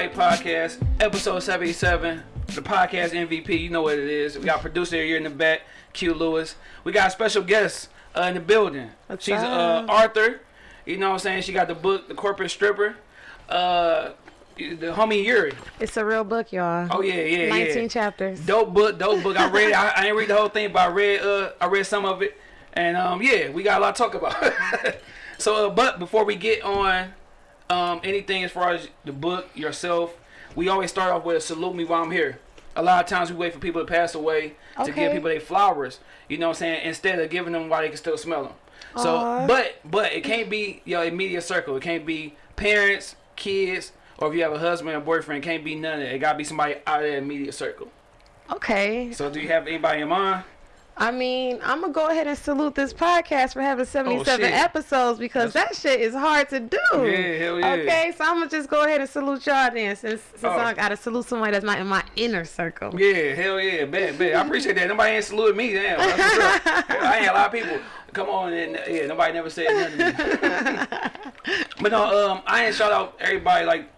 Everybody Podcast, episode 77. The podcast MVP, you know what it is. We got producer here in the back, Q Lewis. We got a special guest uh, in the building. What's She's uh. Arthur. You know what I'm saying? She got the book, The Corporate Stripper. Uh, the homie Yuri. It's a real book, y'all. Oh yeah, yeah, 19 yeah. chapters. Dope book, dope book. I read. it. I, I ain't read the whole thing, but I read. Uh, I read some of it, and um, yeah, we got a lot to talk about. so, uh, but before we get on, um, anything as far as the book yourself, we always start off with a salute me while I'm here. A lot of times we wait for people to pass away to give people their flowers. You know what I'm saying? Instead of giving them while they can still smell them. So, Aw. but but it can't be your immediate circle. It can't be parents, kids, or if you have a husband or boyfriend, it can't be none of it. It gotta be somebody out of the immediate circle. Okay. So do you have anybody in mind? I mean, I'm to go ahead and salute this podcast for having 77 Oh, episodes because that shit is hard to do. Yeah, hell yeah. Okay, so I'm to just go ahead and salute y'all then since, since Oh. I got to salute somebody that's not in my inner circle. Yeah, hell yeah, bet, bet. I appreciate that. Nobody ain't saluted me, damn. That's. I ain't a lot of people come on and yeah, nobody never said nothing to me. but no, um, I ain't shout out everybody like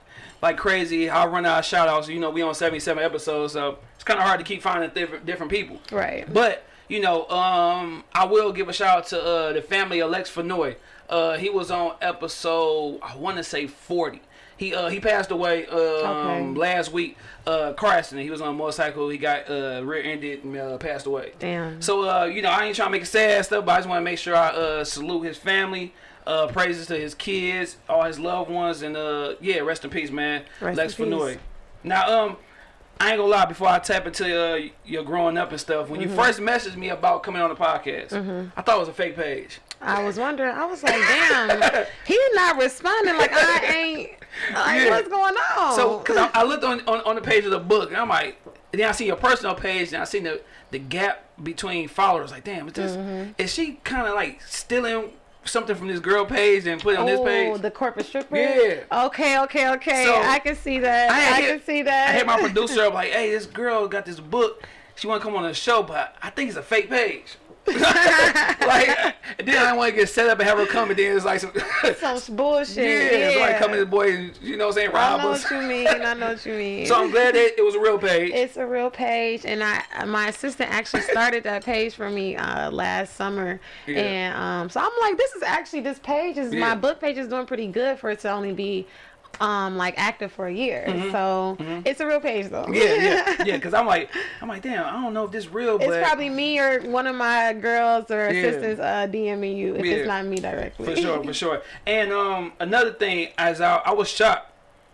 like crazy. I run out of shout outs. You know, we on 77 episodes, so it's kind of hard to keep finding different different people. Right. But you know, um, I will give a shout out to uh, the family of Lex Fenoy. Uh, he was on episode I want to say 40. He uh, he passed away um, Okay. last week. Uh, car accident. He was on a motorcycle. He got uh, rear-ended and uh, passed away. Damn. So uh, you know, I ain't trying to make it sad stuff, but I just want to make sure I uh, salute his family. Uh, praises to his kids, all his loved ones, and uh, yeah, rest in peace, man. Rest Lex. Fenoy. Now, um, I ain't gonna lie. Before I tap into uh, your growing up and stuff, when Mm-hmm. you first messaged me about coming on the podcast, I thought it was a fake page. I was wondering, I was like, damn, he not responding. Like, I ain't, like, Yeah. what's going on? So, cause I, I looked on, on on the page of the book, and I'm like, and then I see your personal page, and I seen the the gap between followers. Like, damn, is this Mm-hmm. is she kind of like stealing something from this girl page and put it on this page. Oh, page? the corporate stripper. Yeah. Okay, okay, okay. So, I can see that. I I, hit- can see that. I hit my producer up like, hey, this girl got this book. She want to come on the show, but I think it's a fake page. like, then I want to get set up and have her come, and then it's like some, yeah, Some bullshit. it's like coming this boy, you know what I'm saying, I rob know us. what you mean. I know what you mean. So I'm glad that it was a real page. it's a real page, and I my assistant actually started that page for me uh, last summer, Yeah. and um, so I'm like, this is actually this page is Yeah. my book page is doing pretty good for it to only be um like active for a year. So it's a real page though. Mm-hmm. yeah, yeah, yeah. Because I'm like, I'm like, damn, I don't know if this real, but It's probably me or one of my girls or Yeah. assistants uh, DMing you if Yeah. it's not me directly. for sure, for sure. And um, another thing, as I, I was shocked.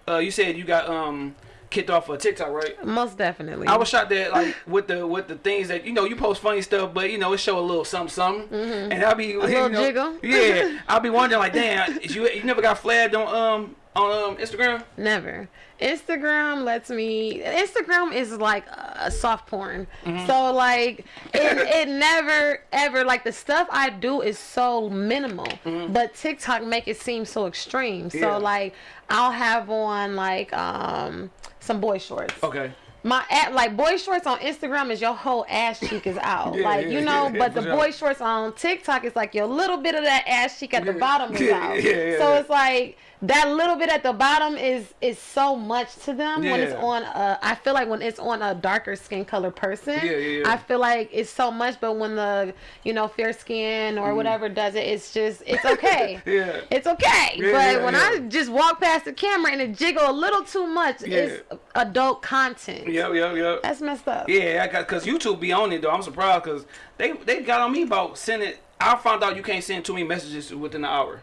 Uh, you said you got um kicked off of TikTok, right? Most definitely. I was shot that like with the with the things that you know you post funny stuff, but you know it show a little something something, and I'll be you little know, jiggle. Yeah, I'll be wondering like, damn, is you you never got flagged on um on um Instagram? Never. Instagram lets me. Instagram is like a soft porn. Mm-hmm. So like it, it never ever like the stuff I do is so minimal, but TikTok make it seem so extreme. So Mm-hmm. Like I'll have on like um some boy shorts. Okay. My at like boy shorts on Instagram is your whole ass cheek is out. Yeah, like you know, yeah, but the sure. boy shorts on TikTok is like your little bit of that ass cheek at the bottom is out. so it's like that little bit at the bottom is is so much to them when it's on a I feel like when it's on a darker skin color person. Yeah, yeah, yeah. I feel like it's so much, but when the you know fair skin or whatever does it, it's just it's okay. Mm. Yeah. It's okay, Yeah, but yeah, when yeah. I just walk past the camera and it jiggle a little too much, it's adult content. Yep, yep, yep. That's messed up. Yeah, I got because YouTube be on it though. I'm surprised because they they got on me about sending. I found out you can't send too many messages within an hour.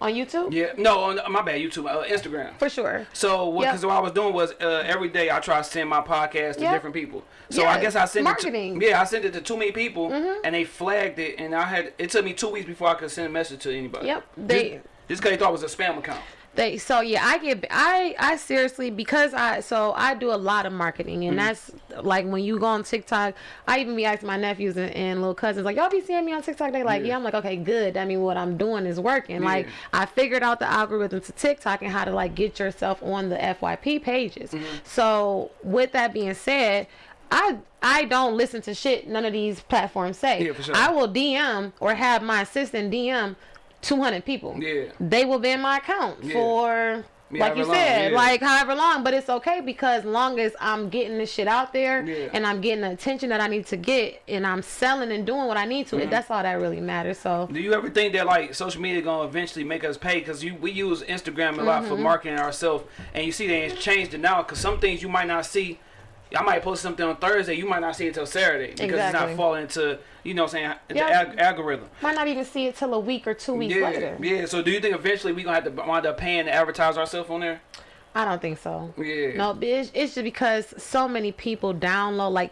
On YouTube? Yeah, no, on my bad, YouTube, uh, Instagram. For sure. So what? Yep. Because what I was doing was uh, every day I try to send my podcast to Yep. different people. So I guess I sent marketing. It. To, yeah, I sent it to too many people, and they flagged it, and I had it took me two weeks before I could send a message to anybody. Yep, they- just just because they thought it was a spam account. They so yeah, I get I I seriously because I so I do a lot of marketing and that's like when you go on TikTok, I even be asking my nephews and, and little cousins like y'all be seeing me on TikTok. They like Yeah. yeah. I'm like okay good. I mean what I'm doing is working. Like I figured out the algorithm to TikTok and how to like get yourself on the FYP pages. Mm-hmm. So with that being said. I I don't listen to shit none of these platforms say. Yeah, for sure. I will DM or have my assistant DM 200 people. Yeah. They will be in my account Yeah. for Yeah, like you however said, yeah. like however long, but it's okay because long as I'm getting this shit out there Yeah. and I'm getting the attention that I need to get and I'm selling and doing what I need to, Mm-hmm. that's all that really matters. So Do you ever think that like social media gonna eventually make us pay? Cause you we use Instagram a lot for Mm-hmm. marketing ourselves, and you see they changed it now. Cause some things you might not see. I might post something on Thursday, you might not see it until Saturday because it's not falling into you know what I'm saying the Yeah. ag- algorithm. might not even see it till a week or two weeks Yeah, later. yeah. So do you think eventually we gonna have to wind up paying to advertise ourselves on there? I don't think so. Yeah. No, it's, it's just because so many people download like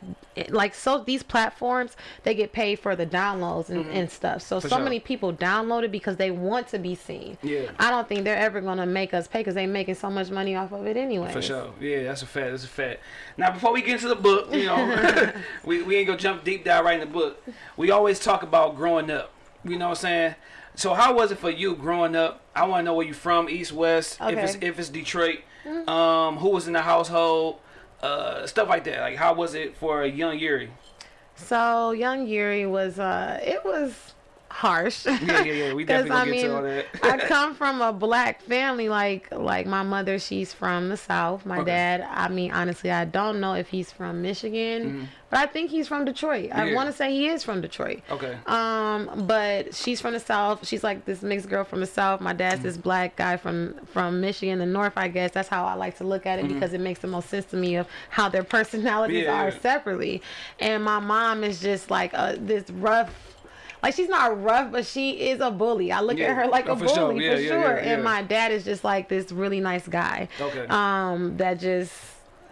like so these platforms they get paid for the downloads and, mm-hmm. and stuff. So For so sure. many people download it because they want to be seen. Yeah. I don't think they're ever gonna make us pay because they making so much money off of it anyway. For sure. Yeah, that's a fact. That's a fact. Now, before we get into the book, you know, we, we ain't gonna jump deep dive right in the book. We always talk about growing up. You know what I'm saying? So, how was it for you growing up? I want to know where you from, East, West. Okay. If it's if it's Detroit, um, who was in the household, uh, stuff like that. Like, how was it for a young Yuri? So young Yuri was uh it was harsh. Yeah, yeah, yeah. We definitely gonna I get mean, to all that. I come from a black family. Like, like my mother, she's from the South. My Okay. dad, I mean, honestly, I don't know if he's from Michigan, but I think he's from Detroit. I Mm-hmm. Yeah. want to say he is from Detroit. Okay. Um, but she's from the South. She's like this mixed girl from the South. My dad's this black guy from from Michigan, the North. I guess that's how I like to look at it because it makes the most sense to me of how their personalities Mm-hmm. Yeah, are yeah. separately. And my mom is just like uh, this rough. Like she's not rough, but she is a bully. I look Yeah. at her like Oh, a for bully sure. for Yeah, yeah, sure. yeah, And my dad is just like this really nice guy. Okay. Um, that just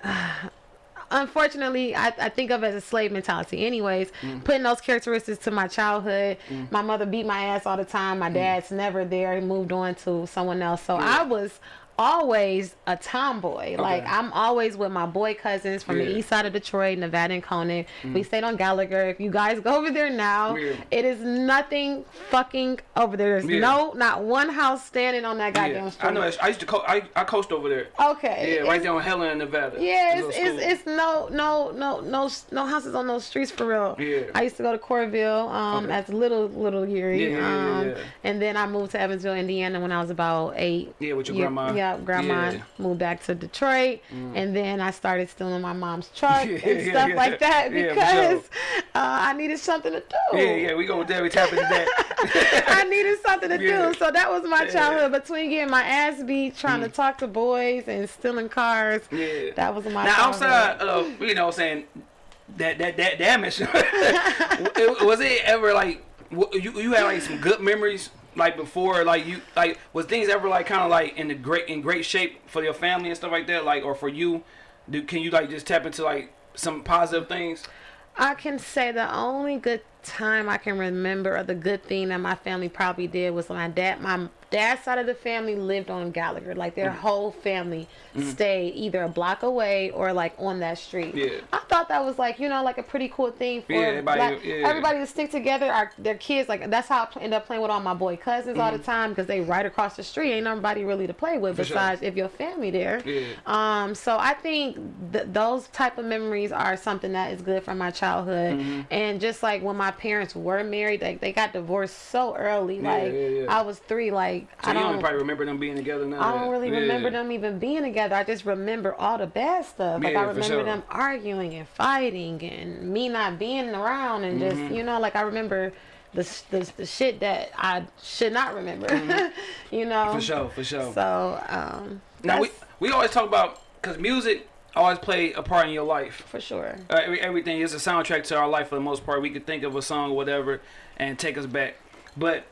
unfortunately I, I think of it as a slave mentality anyways Mm. putting those characteristics to my childhood my mother beat my ass all the time Mm. my dad's never there he moved on to someone else so i was always a tomboy like i'm always with my boy cousins from Yeah. the east side of detroit nevada and conan we stayed on gallagher if you guys go over there now Yeah. it is nothing fucking over there there's Yeah. no not one house standing on that goddamn street I know. I used to. Co- I I coached over there. okay Yeah, right It's- there on Helen, Nevada. yeah, it's, it's, it's no no no no no houses on those streets for real. Yeah. I used to go to Courville um Okay. as little little Yuri. Yeah, yeah, yeah, um yeah. and then I moved to Evansville, Indiana when I was about eight. Yeah, with your grandma. Yeah, grandma. Yeah. Moved back to Detroit and then I started stealing my mom's truck Yeah, and stuff yeah. like that because sure. uh, I needed something to do. Yeah, yeah, we go there, we tap into that. I needed something to do. So that was my childhood between getting my ass beat, trying to talk to boys and stealing cars. Yeah. That was my now childhood. outside of you know saying that that that damage, was it ever like you you had like some good memories like before like you like was things ever like kind of like in the great in great shape for your family and stuff like that like or for you, do can you like just tap into like some positive things? I can say the only good time I can remember or the good thing that my family probably did was my dad my dad's side of the family lived on Gallagher. Like their Mm-hmm. whole family stayed either a block away or like on that street. Yeah. I thought that was like, you know, like a pretty cool thing for Yeah, everybody- black- yeah. everybody to stick together. Our their kids like that's how I end up playing with all my boy cousins all the time because they right across the street. Ain't nobody really to play with. For sure. besides if your family there. Yeah. Um, so I think th- those type of memories are something that is good from my childhood. Mm-hmm. And just like when my parents were married, like they got divorced so early. Like. I was three. Like So I don't don't. probably remember them being together now. I don't really Yeah. remember them even being together. I just remember all the bad stuff. Like Yeah, I remember sure. them arguing and fighting and me not being around and Mm-hmm. just you know like I remember the the, the shit that I should not remember. you know. Mm-hmm. For sure, for sure. So um. now we we always talk about because music always play a part in your life. for sure. Uh, every, everything is a soundtrack to our life for the most part. We could think of a song or whatever and take us back. But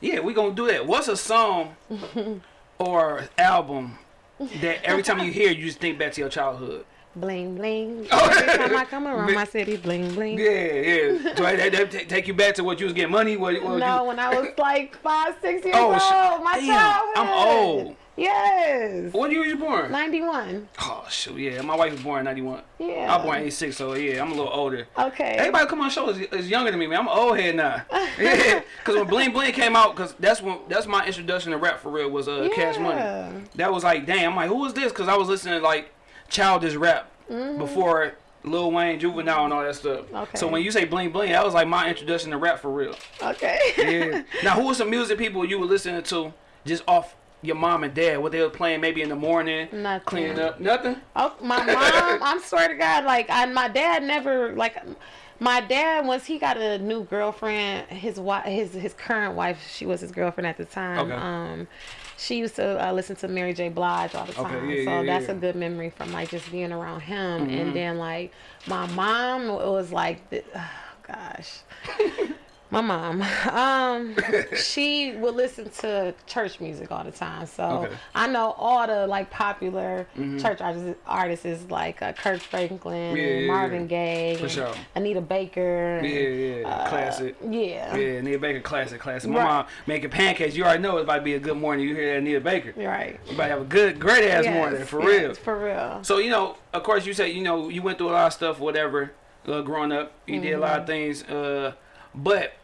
yeah, we gonna do that. What's a song or album that every time you hear, you just think back to your childhood? Bling bling. Every time I come around my city, bling bling. Yeah, yeah. So that, that, that take you back to what you was getting money. What, what No, you, when I was like five, six years Oh, old, my damn, childhood. I'm old. Yes. what year was you born? 91. Oh shoot, yeah. My wife was born in '91. Yeah. I was born in '86, so yeah, I'm a little older. Okay. Everybody come on show is, is younger than me, man. I'm an old head now. Yeah, because when Bling Bling came out, because that's when that's my introduction to rap for real was uh, Cash Yeah. Money. That was like, damn, I'm like, who is this? Because I was listening to like childish rap before Lil Wayne, Juvenile, and all that stuff. Okay. So when you say Bling Bling, that was like my introduction to rap for real. Okay. Yeah. now, who was some music people you were listening to just off your mom and dad, what they were playing maybe in the morning, Nothing. cleaning up, nothing. Oh, my mom, I'm swear to God, like, I, my dad never, like, my dad, once he got a new girlfriend, his wife, his his current wife, she was his girlfriend at the time. Okay. Um, she used to uh, listen to Mary J. Blige all the time, Okay, yeah, so yeah, that's yeah. a good memory from like just being around him. Mm-hmm. And then like my mom was like, the, oh, gosh. My mom, um, she would listen to church music all the time. So Okay. Mm-hmm. I know all the like popular church artists, artists like uh, Kirk Franklin, Yeah, Marvin. Gaye, For sure. Anita Baker. Yeah, yeah, uh, classic. Yeah. Yeah, Anita Baker, classic, classic. My Right. mom making pancakes. You already know it's about to be a good morning. You hear that Anita Baker. Right. You about to have a good, great ass Yes, morning for yes, real. For real. So you know, of course, you say you know you went through a lot of stuff, whatever, uh, growing up. You did a lot Mm-hmm. of things, uh, but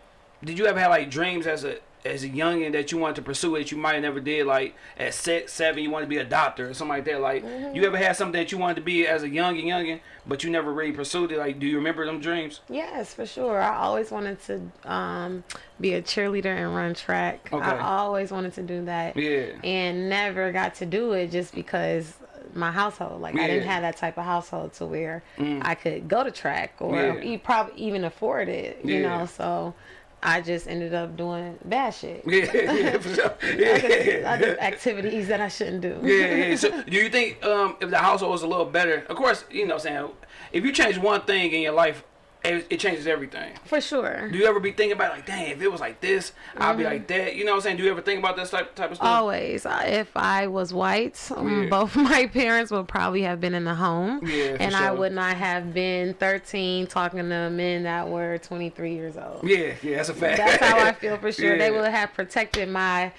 did you ever have like dreams as a as a youngin that you wanted to pursue that you might have never did? Like at six, seven, you wanted to be a doctor or something like that. Like Mm-hmm. you ever had something that you wanted to be as a youngin, youngin, but you never really pursued it? Like, do you remember them dreams? Yes, for sure. I always wanted to um, be a cheerleader and run track. Okay. I always wanted to do that. Yeah. And never got to do it just because my household. Like I didn't have that type of household to where I could go to track or Yeah. e- probably even afford it. You Yeah. know, so I just ended up doing bad shit. Yeah, yeah, for sure. I did, I did activities that I shouldn't do. yeah, yeah. So, do you think um, if the household was a little better? Of course, you know, what I'm saying if you change one thing in your life, it, it changes everything. For sure. Do you ever be thinking about like, dang, if it was like this, I'd be Mm-hmm. like that. You know what I'm saying? Do you ever think about this type type of stuff? Always. If I was white, um, Yeah. both my parents would probably have been in the home. Yeah, and I would not have been 13 talking to men that were 23 years old. Yeah, yeah, that's a fact. That's how I feel for sure. They would have protected my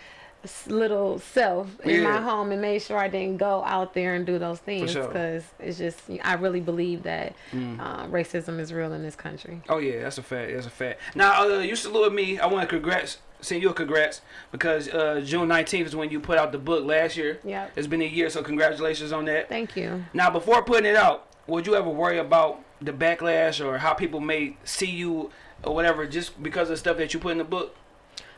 little self in my home and made sure I didn't go out there and do those things sure. Mm. because it's just I really believe that um, racism is real in this country. Oh yeah, that's a fact. That's a fact. Now, uh, you salute me. I want to congrats, send you a congrats because uh, June 19th is when you put out the book last year. Yeah, It's been a year, so congratulations on that. Thank you. Now, before putting it out, would you ever worry about the backlash or how people may see you or whatever just because of stuff that you put in the book?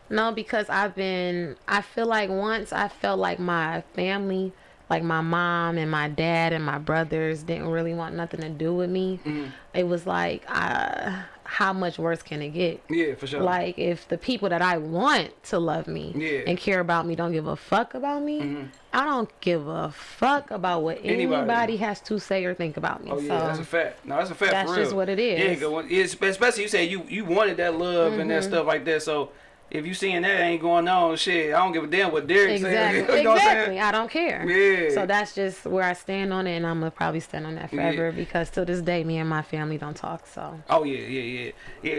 No, because I've been. I feel like once I felt like my family, like my mom and my dad and my brothers, didn't really want nothing to do with me. Mm-hmm. It was like, uh, how much worse can it get? Yeah, for sure. Like if the people that I want to love me Yeah. and care about me don't give a fuck about me, I don't give a fuck about what Anybody. anybody, has to say or think about me. Oh yeah, so that's a fact. No, that's a fact. that's for real. just what it is. Yeah, 'cause when- it's- especially you say you you wanted that love and Mm-hmm. that stuff like that. So if you seeing that ain't going on, shit, I don't give a damn what Derek Exactly. said. you know exactly. saying? I don't care. Yeah. So that's just where I stand on it, and I'm gonna probably stand on that forever because to this day, me and my family don't talk. So Oh yeah, yeah, yeah,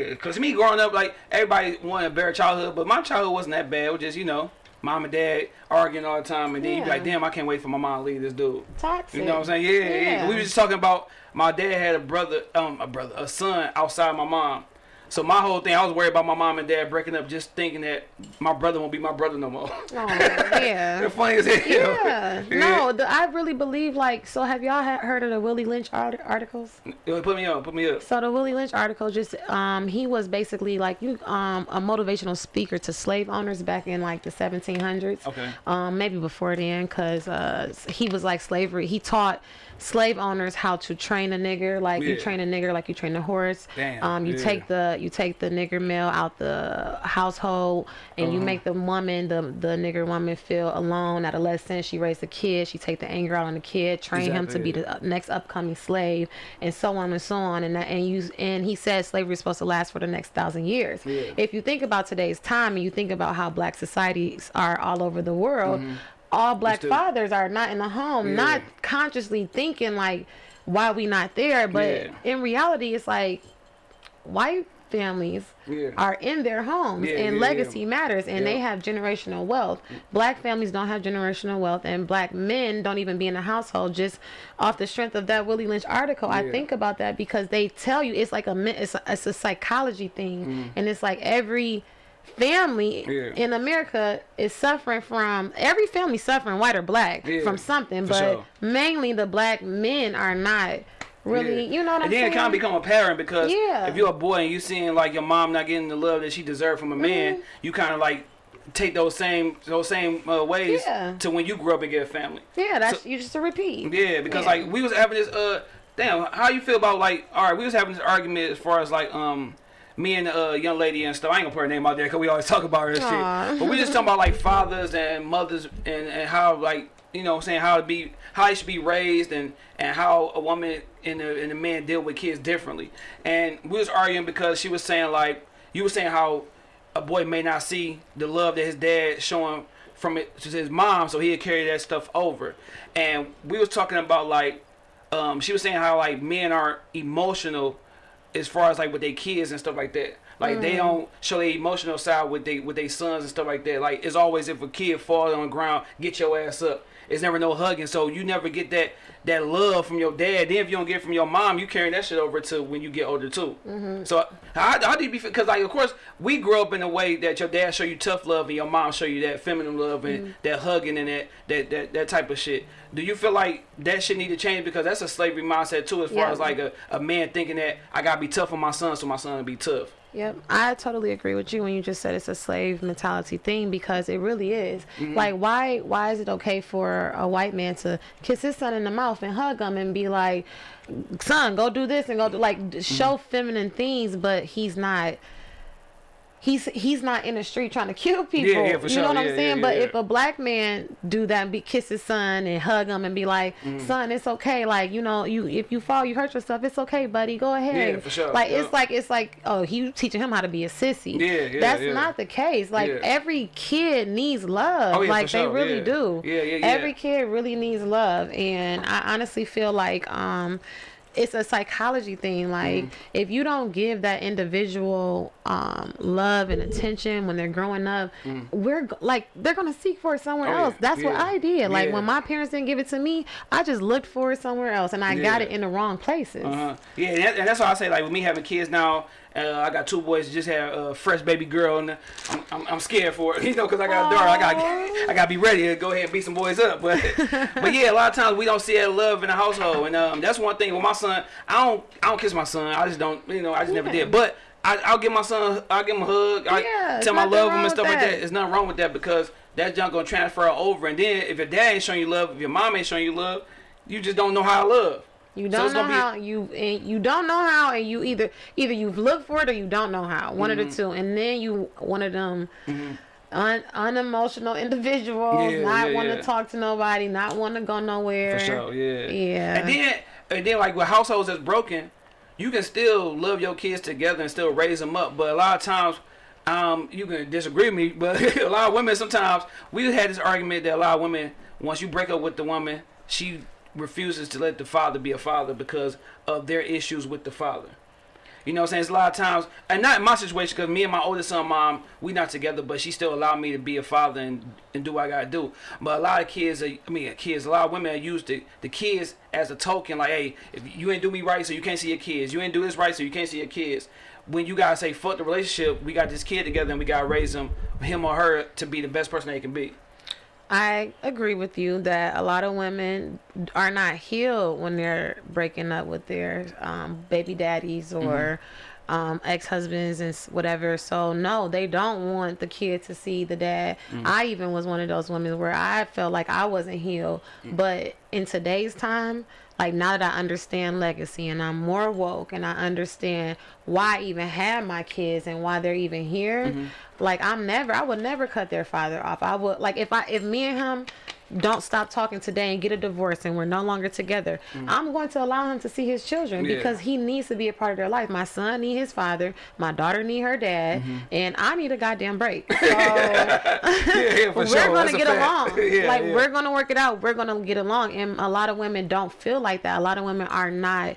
yeah. Cause me growing up, like everybody wanted a better childhood, but my childhood wasn't that bad. It was just you know, mom and dad arguing all the time, and then you be like, damn, I can't wait for my mom to leave this dude. toxic. You know what I'm saying? Yeah, yeah. Yeah. We was just talking about my dad had a brother, um, a brother, a son outside my mom. So my whole thing, I was worried about my mom and dad breaking up, just thinking that my brother won't be my brother no more. Oh, yeah. They're funny as hell. Yeah. No, the, I really believe like. So have y'all ha- heard of the Willie Lynch art- articles? Put me up. Put me up. So the Willie Lynch article just um he was basically like you um a motivational speaker to slave owners back in like the 1700s. Okay. Um maybe before then cuz uh he was like slavery. He taught slave owners how to train a nigger like you train a nigger like you train a horse. Damn, Um you yeah. take the you take the nigger male out the household and you Uh-huh. make the woman the the nigger woman feel alone adolescent. She raised a kid. She take the anger out on the kid, train him to be the uh, next upcoming slave and so on and so on and that, and you and he said slavery is supposed to last for the next thousand years Yeah. if you think about today's time and you think about how black societies are all over the world all black fathers are not in the home. Yeah. not consciously thinking like why we not there but Yeah. in reality it's like white families Yeah. are in their homes and legacy matters and they have generational wealth black families don't have generational wealth and black men don't even be in the household just off the strength of that willie lynch article i think about that because they tell you it's like a it's a, it's a psychology thing and it's like every family Mm. Yeah. in america is suffering from every family suffering white or black Yeah, from something for but sure. mainly the black men are not really Yeah. you know what i'm and then saying it kind of become apparent because Yeah. if you're a boy and you seeing like your mom not getting the love that she deserved from a man, Mm-hmm. you kind of like take those same those same uh, ways Yeah. to when you grew up and get a family. Yeah, that's you just a repeat. Yeah, because like we was having this uh damn, how you feel about like all right, we was having this argument as far as like um me and a uh, young lady and stuff. I ain't gonna put her name out there because we always talk about her and shit. But we just talking about like fathers and mothers and, and how like you know what I'm saying how to be how they should be raised and and how a woman and a, and a man deal with kids differently. And we was arguing because she was saying like you were saying how a boy may not see the love that his dad showing from it to his mom, so he'd carry that stuff over. And we was talking about like, um, she was saying how like men are emotional as far as like with their kids and stuff like that. Like they mm. don't show their emotional side with they with their sons and stuff like that. Like it's always if a kid falls on the ground, get your ass up. It's never no hugging, so you never get that that love from your dad. Then if you don't get it from your mom, you carrying that shit over to when you get older too. Mm-hmm. So how, how do you be? Because like of course we grew up in a way that your dad show you tough love and your mom show you that feminine love and mm-hmm. that hugging and that, that that that type of shit. Do you feel like that shit need to change because that's a slavery mindset too, as far Yeah. as like a, a man thinking that I gotta be tough on my son so my son be tough. Yep, I totally agree with you when you just said it's a slave mentality thing because it really is. Mm-hmm. Like, why why is it okay for a white man to kiss his son in the mouth and hug him and be like, "Son, go do this and go do like show Mm-hmm. feminine things," but he's not. He's he's not in the street trying to kill people. yeah, for you sure. know what Yeah, I'm saying? yeah, but yeah. if a black man do that, and be kiss his son and hug him and be like, Mm-hmm. "Son, it's okay. Like you know, you if you fall, you hurt yourself. It's okay, buddy. Go ahead." Yeah, for sure. Like Yeah. it's like it's like oh, he teaching him how to be a sissy. Yeah, yeah, That's yeah. not the case. Like Yeah. every kid needs love. Oh, yeah, like they sure. really Yeah. do. Yeah, yeah, yeah. Every kid really needs love, and I honestly feel like um. It's a psychology thing. Like, Mm-hmm. if you don't give that individual um, love and attention when they're growing up, we're like they're gonna seek for it somewhere Mm. Oh, yeah. else. That's what I did. Like Yeah. when my parents didn't give it to me, I just looked for it somewhere else, and I got it in the wrong places. Uh-huh. Yeah, and, that, and that's why I say like with me having kids now. Uh, I got two boys. Just had a fresh baby girl, and I'm, I'm, I'm scared for it. You know, because I got a daughter. I got I got to be ready to go ahead and beat some boys up. But but yeah, a lot of times we don't see that love in the household, and um, that's one thing with my son. I don't I don't kiss my son. I just don't. You know, I just never did. But I, I'll give my son. I'll give him a hug. I Yeah, tell him I love him and stuff like that. that. There's nothing wrong with that because that junk gonna transfer over. And then if your dad ain't showing you love, if your mom ain't showing you love, you just don't know how to love. You don't it's know how you and you don't know how and you either either you've looked for it or you don't know how one Mm-hmm. of the two and then you one of them un, unemotional individuals Yeah, not yeah, want yeah. to talk to nobody not want to go nowhere For sure, yeah. Yeah. And then, and then, like with households that's broken, you can still love your kids together and still raise them up. But a lot of times, um, you can disagree with me, but a lot of women sometimes we had this argument that a lot of women, once you break up with the woman, she refuses to let the father be a father because of their issues with the father. You know what I'm saying? It's a lot of times, and not in my situation, because me and my oldest son, mom, we not together, but she still allowed me to be a father and, and do what I gotta do. But a lot of kids, are, I mean, kids, a lot of women use the, the kids as a token, like, hey, if you ain't do me right, so you can't see your kids. You ain't do this right, so you can't see your kids. When you gotta say, fuck the relationship, we got this kid together and we gotta raise him, him or her, to be the best person they can be. I agree with you that a lot of women are not healed when they're breaking up with their um, baby daddies or um, ex-husbands and whatever. So no, they don't want the kid to see the dad. I even was one of those women where I felt like I wasn't healed. But in today's time, like now that I understand legacy and I'm more woke and I understand why I even have my kids and why they're even here, mm-hmm. like I'm never I would never cut their father off. I would like if I if me and him don't stop talking today and get a divorce and we're no longer together, I'm going to allow him to see his children Yeah. because he needs to be a part of their life. My son need his father, my daughter need her dad, and I need a goddamn break. So yeah, yeah, we're sure. gonna That's get along. like we're gonna work it out. We're gonna get along. And a lot of women don't feel like that. A lot of women are not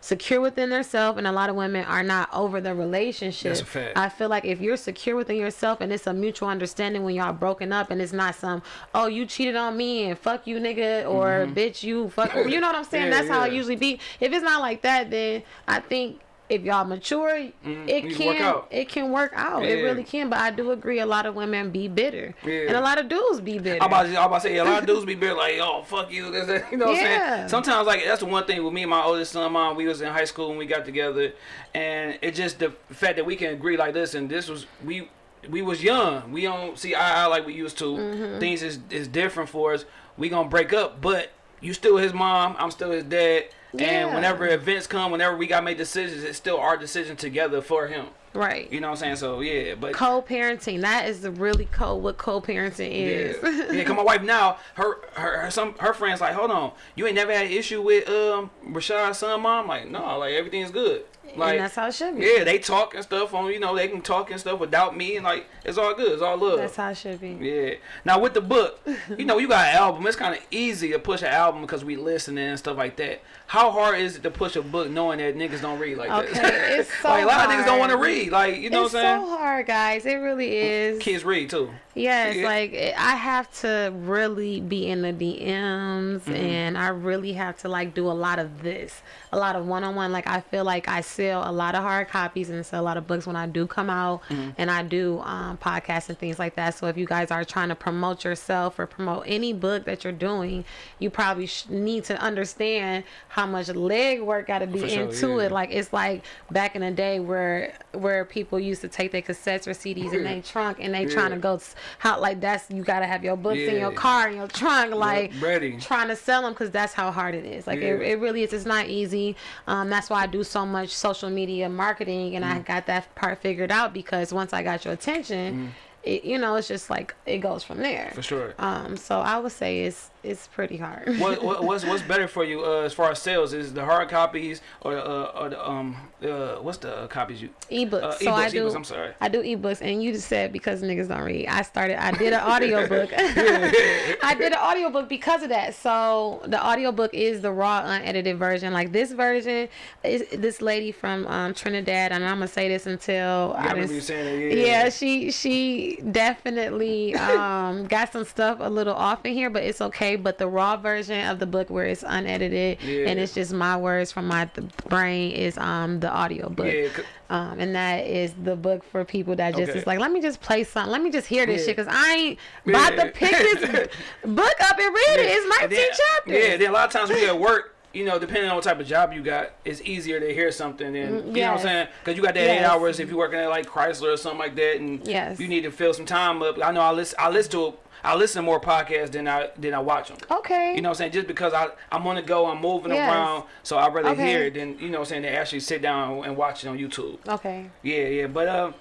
secure within themselves and a lot of women are not over the relationship. That's a fact. I feel like if you're secure within yourself and it's a mutual understanding when y'all broken up and it's not some, oh you cheated on me and fuck you nigga or mm-hmm. bitch you fuck you know what I'm saying? Yeah, That's how it usually be. If it's not like that then I think if y'all mature, it Mm-hmm. you can can work out. it can work out. It really can. But I do agree a lot of women be bitter. Yeah. And a lot of dudes be bitter. I'm about, to, I'm about to say, a lot of dudes be bitter, like, oh, fuck you. this, that, You know what I'm saying? Sometimes, like, that's the one thing with me and my oldest son, mom, we was in high school when we got together. And it just, the fact that we can agree like this, and this was, we, we was young. We don't see eye eye like we used to. Mm-hmm. Things is is different for us. We gonna break up, but you still his mom. I'm still his dad. Yeah. And whenever events come, whenever we got to make decisions, it's still our decision together for him. Right. You know what I'm saying? So yeah, but Co-parenting. That is the really co what co-parenting is. Yeah, yeah. Cause my wife now, her, her, her, some, her friends like, hold on, you ain't never had an issue with um Rashad's son, mom? Like, no, like everything's good. Like, and that's how it should be. yeah, they talk and stuff on, you know, they can talk and stuff without me, and like, it's all good, it's all love. That's how it should be. Yeah. Now with the book, you know, you got an album. It's kind of easy to push an album because we listening and stuff like that. How hard is it to push a book knowing that niggas don't read like Okay, that? it's so like a lot of niggas don't want to read. Like, you know it's what I'm saying? so hard, guys. It really is. Kids read too. Yes, Yeah. like I have to really be in the DMs Mm-hmm. and I really have to like do a lot of this, a lot of one on one. Like I feel like I sell a lot of hard copies and sell a lot of books when I do come out Mm-hmm. and I do um, podcasts and things like that. So if you guys are trying to promote yourself or promote any book that you're doing, you probably sh- need to understand how much leg work got to be sure, into yeah. it. Like it's like back in the day where where people used to take their cassettes or CDs in their trunk and they trying to go how like that's you gotta have your books in your car in your trunk like ready. trying to sell them because that's how hard it is like it, Yeah. it really is it's not easy um that's why i do so much social media marketing and i Mm. got that part figured out because once i got your attention it, you know it's just like it goes from there Mm. For sure. um so i would say it's it's pretty hard what, what what's what's better for you uh, as far as sales is the hard copies or the uh, or the um uh, what's the uh, copies you ebooks uh, so i ebooks, do ebooks, I'm sorry. I do ebooks, and you just said because niggas don't read. I started. I did an audiobook. I did an audiobook because of that. So the audiobook is the raw, unedited version. Like this version is this lady from um, Trinidad, and I'm gonna say this until I I remember you saying that. Yeah. yeah, she she definitely um, got some stuff a little off in here, but it's okay. But the raw version of the book, where it's unedited Yeah. and it's just my words from my brain, is um the audio book. Yeah, Um, and that is the book for people that just Okay. is like, let me just play something. Let me just hear this Yeah. shit because I ain't about to pick this book up and read it. It's And 19 then- chapters. Yeah, then a lot of times we at work, you know, depending on what type of job you got, it's easier to hear something than you know what I'm saying? Because you got that eight hours if you're working at like Chrysler or something like that, and Yes. you need to fill some time up. I know I listen. I listen to. I listen to more podcasts than I than I watch them. Okay. You know what I'm saying? Just because I I'm on the go, I'm moving Yes. around, so I'd rather Okay. hear it than you know what I'm saying. They actually sit down and watch it on YouTube. okay. Yeah, yeah, but um,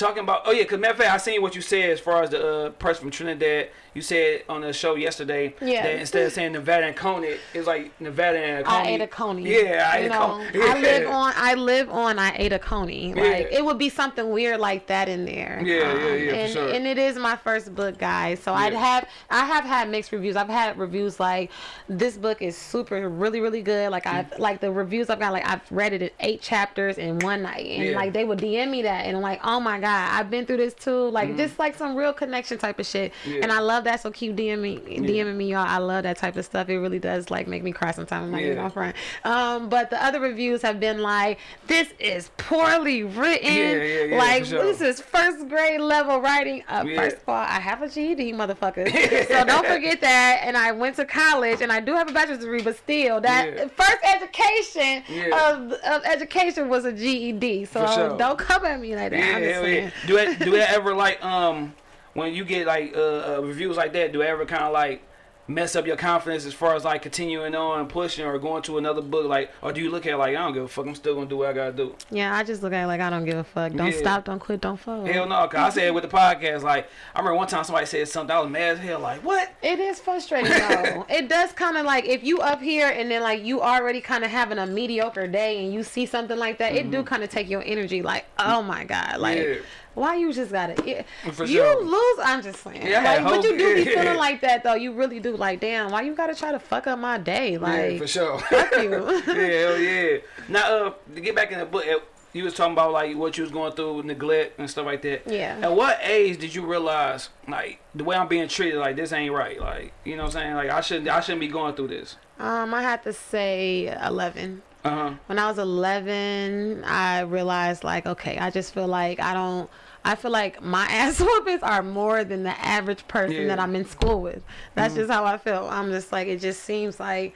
talking about oh yeah, cause matter of fact, I seen what you said as far as the uh, person from Trinidad. You said on the show yesterday Yeah. that instead of saying Nevada and Coney, it's like Nevada and I Coney. ate a coney. Yeah, I You ate a know, coney. I live on. I live on. I ate a coney. Like Yeah. it would be something weird like that in there. Um, Yeah, yeah, yeah, for And, sure. and it is my first book, guys. So I'd have. I have had mixed reviews. I've had reviews like this book is super, really, really good. Like I've like the reviews I've got. Like I've read it in eight chapters in one night, and Yeah. like they would DM me that, and I'm like, oh my god, I've been through this too. Like just like some real connection type of shit. Yeah. And I love that. So keep DMing me, DMing me, y'all. I love that type of stuff. It really does like make me cry sometimes. I'm not Yeah. front. Um, but the other reviews have been like, this is poorly written. Yeah, yeah, yeah, like sure. this is first grade level writing. Uh, Yeah. First of all, I have a GED, motherfucker. so don't forget that. And I went to college, and I do have a bachelor's degree, but still, that Yeah. first education Yeah. of, of education was a GED. So sure. don't come at me like that. Yeah, I'm just hell saying. yeah. Do it? Do it ever like um when you get like uh, uh reviews like that? Do it ever kind of like mess up your confidence as far as like continuing on and pushing or going to another book? Like, or do you look at it like I don't give a fuck? I'm still gonna do what I gotta do. Yeah, I just look at it like I don't give a fuck. Don't Yeah. stop, don't quit, don't fall. Hell no, cause I said with the podcast. Like I remember one time somebody said something. I was mad as hell. Like what? It is frustrating though. it does kind of like if you up here and then like you already kind of having a mediocre day and you see something like that, it do kind of take your energy. Like, oh my god, like. Mm-hmm. Yeah why you just gotta. For you sure. lose i'm just saying. Yeah, like, but you do be feeling like that though. You really do like damn why you gotta try to fuck up my day? Like yeah, for sure. fuck you. yeah hell yeah. Now uh to get back in the book you was talking about like what you was going through neglect and stuff like that. Yeah. At what age did you realize like the way i'm being treated like this ain't right? Like you know what i'm saying? Like i shouldn't i shouldn't be going through this. Um i had to say 11 uh-huh. When I was 11, I realized like, okay, I just feel like I don't. I feel like my ass whoopings are more than the average person yeah. that I'm in school with. That's mm-hmm. just how I feel. I'm just like it just seems like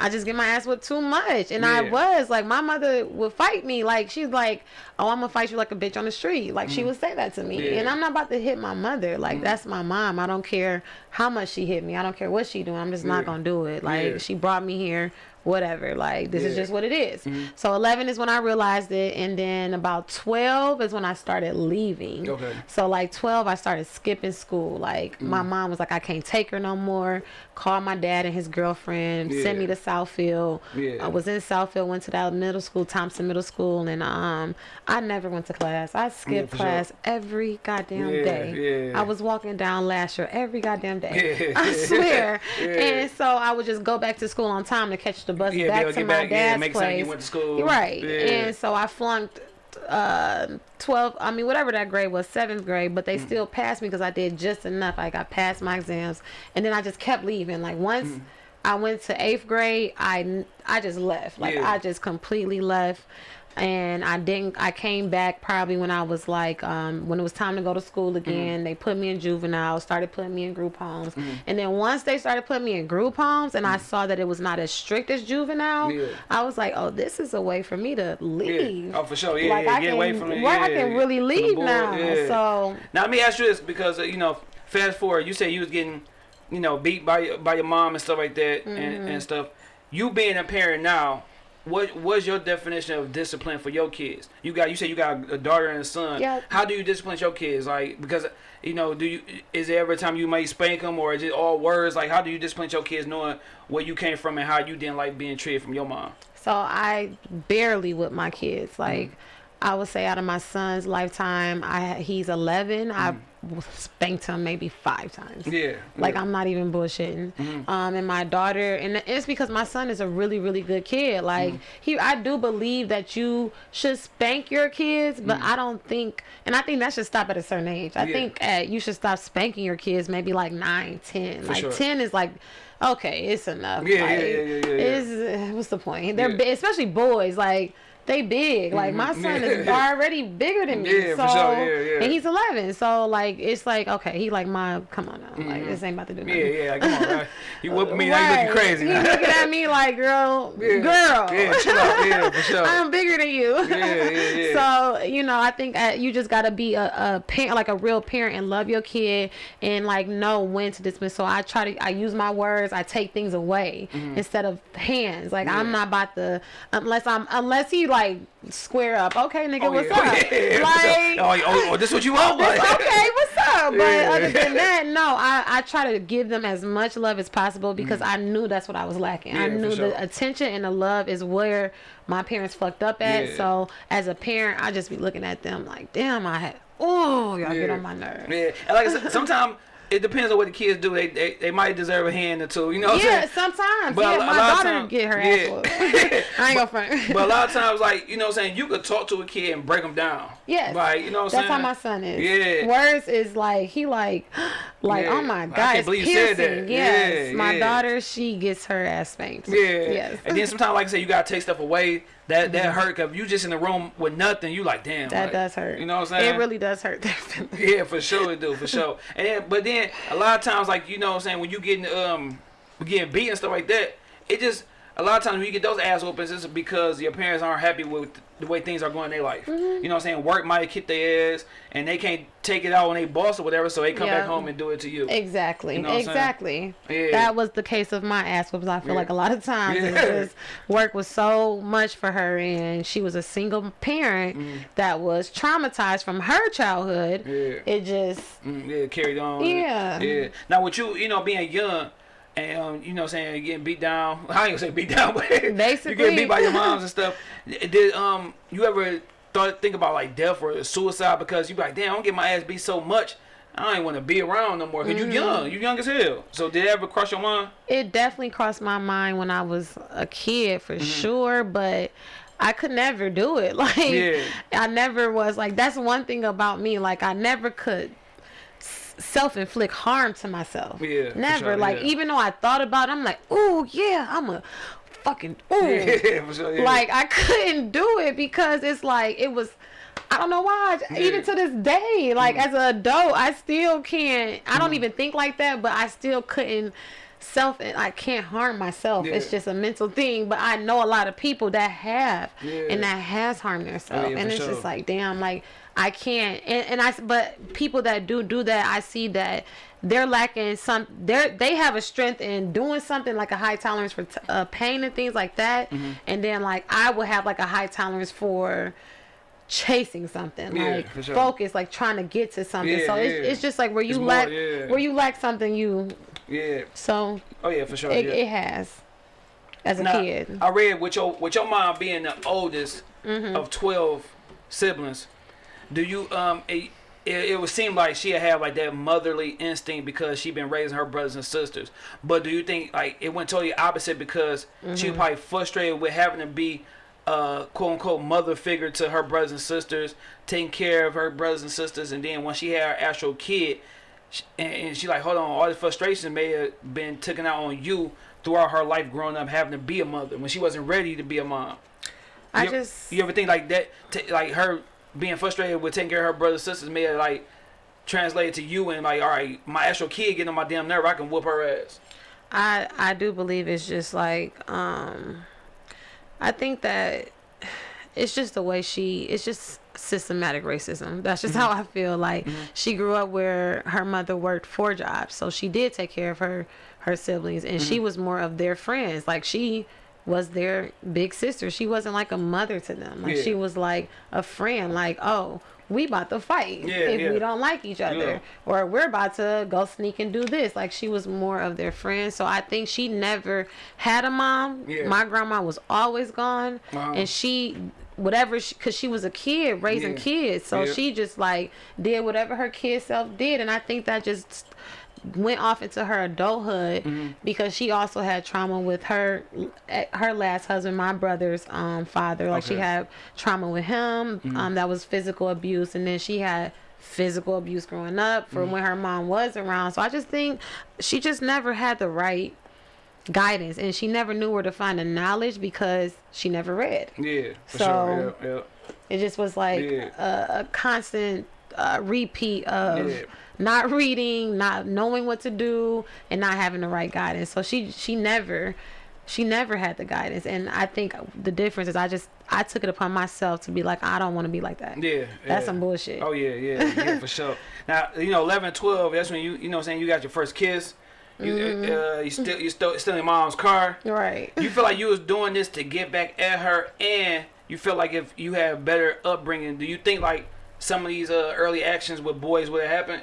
I just get my ass whipped too much. And yeah. I was like, my mother would fight me. Like, she's like, oh, I'm gonna fight you like a bitch on the street. Like, mm. she would say that to me. Yeah. And I'm not about to hit my mother. Like, mm. that's my mom. I don't care how much she hit me. I don't care what she doing. I'm just yeah. not gonna do it. Like, she brought me here Whatever, like this is just what it is. Mm-hmm. So 11 is when I realized it, and then about 12 is when I started leaving. Okay. So like 12, I started skipping school. Like Mm. my mom was like, I can't take her no more. Called my dad and his girlfriend. Sent me to Southfield. Yeah. I was in Southfield. Went to that middle school, Thompson Middle School, and um, I never went to class. I skipped sure. class every goddamn Yeah, day. yeah. I was walking down Lahser every goddamn day. Yeah. I swear. Yeah. And so I would just go back to school on time to catch the bus Yeah, back to my back, yeah, dad's make place. sense you went to school. Right. Yeah. And so I flunked uh 12 i mean whatever that grade was seventh grade but they Mm. still passed me because i did just enough like i passed my exams and then i just kept leaving like once Mm. i went to eighth grade i i just left like Yeah. i just completely left and i didn't i came back probably when i was like um when it was time to go to school Mm-hmm. again they put me in juvenile started putting me in group homes and then once they started putting me in group homes and i saw that it was not as strict as juvenile Mm. Yeah. i was like oh this is a way for me to leave Yeah. Oh, for sure. Yeah, like yeah. I Get can, away from it. right, I can really leave now. yeah. So Now let me ask you this because uh, you know, fast forward, you say you was getting, you know, beat by your- by your mom and stuff like that and, Mm-hmm. and stuff. You being a parent now, what what's your definition of discipline for your kids? You got you say you got a daughter and a son. Yeah. How do you discipline your kids? Like because you know, do you is there every time you might spank them or is it all words? Like how do you discipline your kids knowing where you came from and how you didn't like being treated from your mom? so I barely with my kids. Like I would say out of my son's lifetime, I he's 11. I mm. spanked him maybe five times. Yeah. Like yeah. I'm not even bullshitting. Mm-hmm. Um, and my daughter, and it's because my son is a really, really good kid. Like mm. he, I do believe that you should spank your kids, but mm. I don't think, and I think that should stop at a certain age. I Yeah. think at, you should stop spanking your kids maybe like nine, ten. like sure. ten is like. Okay, it's enough. Yeah, yeah, like, yeah, yeah, yeah, yeah. It's, what's the point? They're Yeah. especially boys. Like they big. Like my son Yeah. is already bigger than me. Yeah, so for sure. Yeah, yeah. and he's 11. So like it's like okay, he like my come on now. Like this ain't about to do Yeah, nothing. yeah, like, come on, right? You whooping me, now you looking crazy He now. looking at me like, girl, Yeah. girl. Yeah, chill out. Yeah, for sure. I'm bigger than you. Yeah, yeah, yeah. So you know, I think uh, you just gotta be a, a parent, like a real parent, and love your kid, and like know when to dismiss. So I try to, I use my words. I take things away Mm-hmm. instead of hands. Like I'm not about to, unless I'm, unless he like square up. Okay, nigga, Oh, what's yeah. up? Yeah, Like. oh, oh, oh, this what you want? This- okay, what's up? But Yeah. other than that, no, I, I try to give them as much love as possible because I knew that's what I was lacking. I Mm. Knew sure. the attention and the love is where my parents fucked up at. So as a parent, I just be looking at them like, damn, I had, oh, y'all get on my nerves. Yeah, and like I said, sometimes it depends on what the kids do. They they, they might deserve a hand or two. You know what I'm Yeah, saying? sometimes. But a yeah, a my lot of daughter time- get her yeah. ass. I ain't gonna front. But a lot of times, like you know, what I'm saying you could talk to a kid and break them down. Yes. Like you know, what I'm That's how my son is. Yeah. Words is like he like like oh Yeah. oh my I god, can't believe you said that. Yes. Yeah, my yeah. daughter, she gets her ass spanked. Yeah. Yes. And then sometimes, like I said, you gotta take stuff away. That that hurt because you just in the room with nothing. You like, damn. That like, does hurt. You know what I'm saying? It really does hurt. Yeah, for sure it do, for sure. And then, but then a lot of times, like you know, what I'm saying when you getting um getting beat and stuff like that, it just a lot of times when you get those ass whoopings, it's because your parents aren't happy with the way things are going in their life. Mm-hmm. You know what I'm saying? Work might kick their ass, and they can't take it out on their boss or whatever, so they come Yeah. back home and do it to you. Exactly. You know what I'm saying? exactly. Yeah. That was the case of my ass whoops. I feel Yeah. like a lot of times was work was so much for her and she was a single parent that was traumatized from her childhood. Yeah. It just Mm, yeah, carried on. Yeah. Yeah. Now with you, you know, being young and um, you know what I'm saying, getting beat down. I ain't gonna say beat down, but you Basically. getting beat by your moms and stuff. Did um you ever thought think about like death or suicide because you be like, damn, I don't get my ass beat so much. I ain't want to be around no more. because Mm-hmm. you young, you young as hell. So did it ever cross your mind? it definitely crossed my mind when I was a kid for Mm-hmm. sure, but I could never do it. Like Yeah. I never was like that's one thing about me. Like I never could self inflict harm to myself. Yeah, Never. sure, like yeah. even though I thought about it, I'm like, oh yeah, I'm a fucking ooh. Yeah, sure. Yeah. Like I couldn't do it because it's like it was I don't know why. Even to this day, like Mm. as an adult, I still can't. I don't even think like that, but I still couldn't self and I can't harm myself. It's just a mental thing. But I know a lot of people that have Yeah. and that has harmed themselves. yeah, and it's sure. just like damn, like I can't and, and I but people that do do that, I see that they're lacking some they're they have a strength in doing something like a high tolerance for t- uh, pain and things like that Mm-hmm. and then like i will have like a high tolerance for chasing something Yeah, like sure. focus like trying to get to something Yeah, so it's, yeah. it's just like where you It's more- lack yeah. where you lack something you Yeah. so Oh yeah, for sure. it, it has as a Now, kid I read with your with your mom being the oldest Mm-hmm. of twelve siblings. Do you um it, it, it would seem like she have like that motherly instinct because she been raising her brothers and sisters. But do you think like it went totally opposite because she Mm-hmm. was probably frustrated with having to be uh quote unquote mother figure to her brothers and sisters, taking care of her brothers and sisters, and then when she had her actual kid, and, and she like hold on, all the frustration may have been taken out on you throughout her life growing up having to be a mother when she wasn't ready to be a mom. i You ever- just you ever think like that? T- like her being frustrated with taking care of her brothers and sisters may have like translated to you and like, all right, my actual kid getting on my damn nerve, I can whoop her ass. I I do believe it's just like um I think that it's just the way she it's just systematic racism. That's just mm-hmm. how I feel like mm-hmm. she grew up where her mother worked four jobs. So she did take care of her her siblings and she mm-hmm. was more of their friends. Like she was their big sister. She wasn't like a mother to them. Like Yeah. she was like a friend like, "Oh, we about to fight Yeah, if yeah. we don't like each other." Or we're about to go sneak and do this. Like she was more of their friend. So I think she never had a mom. My grandma was always gone, Wow. and she whatever because she, was a kid raising kids so she just like did whatever her kid self did and i think that just went off into her adulthood Mm-hmm. because she also had trauma with her her last husband my brother's um father like she Okay. Mm-hmm. had trauma with him um that was physical abuse and then she had physical abuse growing up from Mm-hmm. when her mom was around so i just think she just never had the right guidance and she never knew where to find the knowledge because she never read Yeah, for So- sure. Yeah, yeah. it just was like Yeah. a, a constant uh, repeat of. Not reading, not knowing what to do, and not having the right guidance. So she she never she never had the guidance, and I think the difference is I just I took it upon myself to be like I don't want to be like that. Yeah, That's yeah. some bullshit. Oh yeah, yeah, yeah, for sure. Now you know, 11, 12, That's when you you know, I'm saying you got your first kiss. You Mm-hmm. uh, you still you still still in mom's car. Right. You feel like you was doing this to get back at her, and you feel like if you had better upbringing, do you think like some of these uh, early actions with boys would have happened?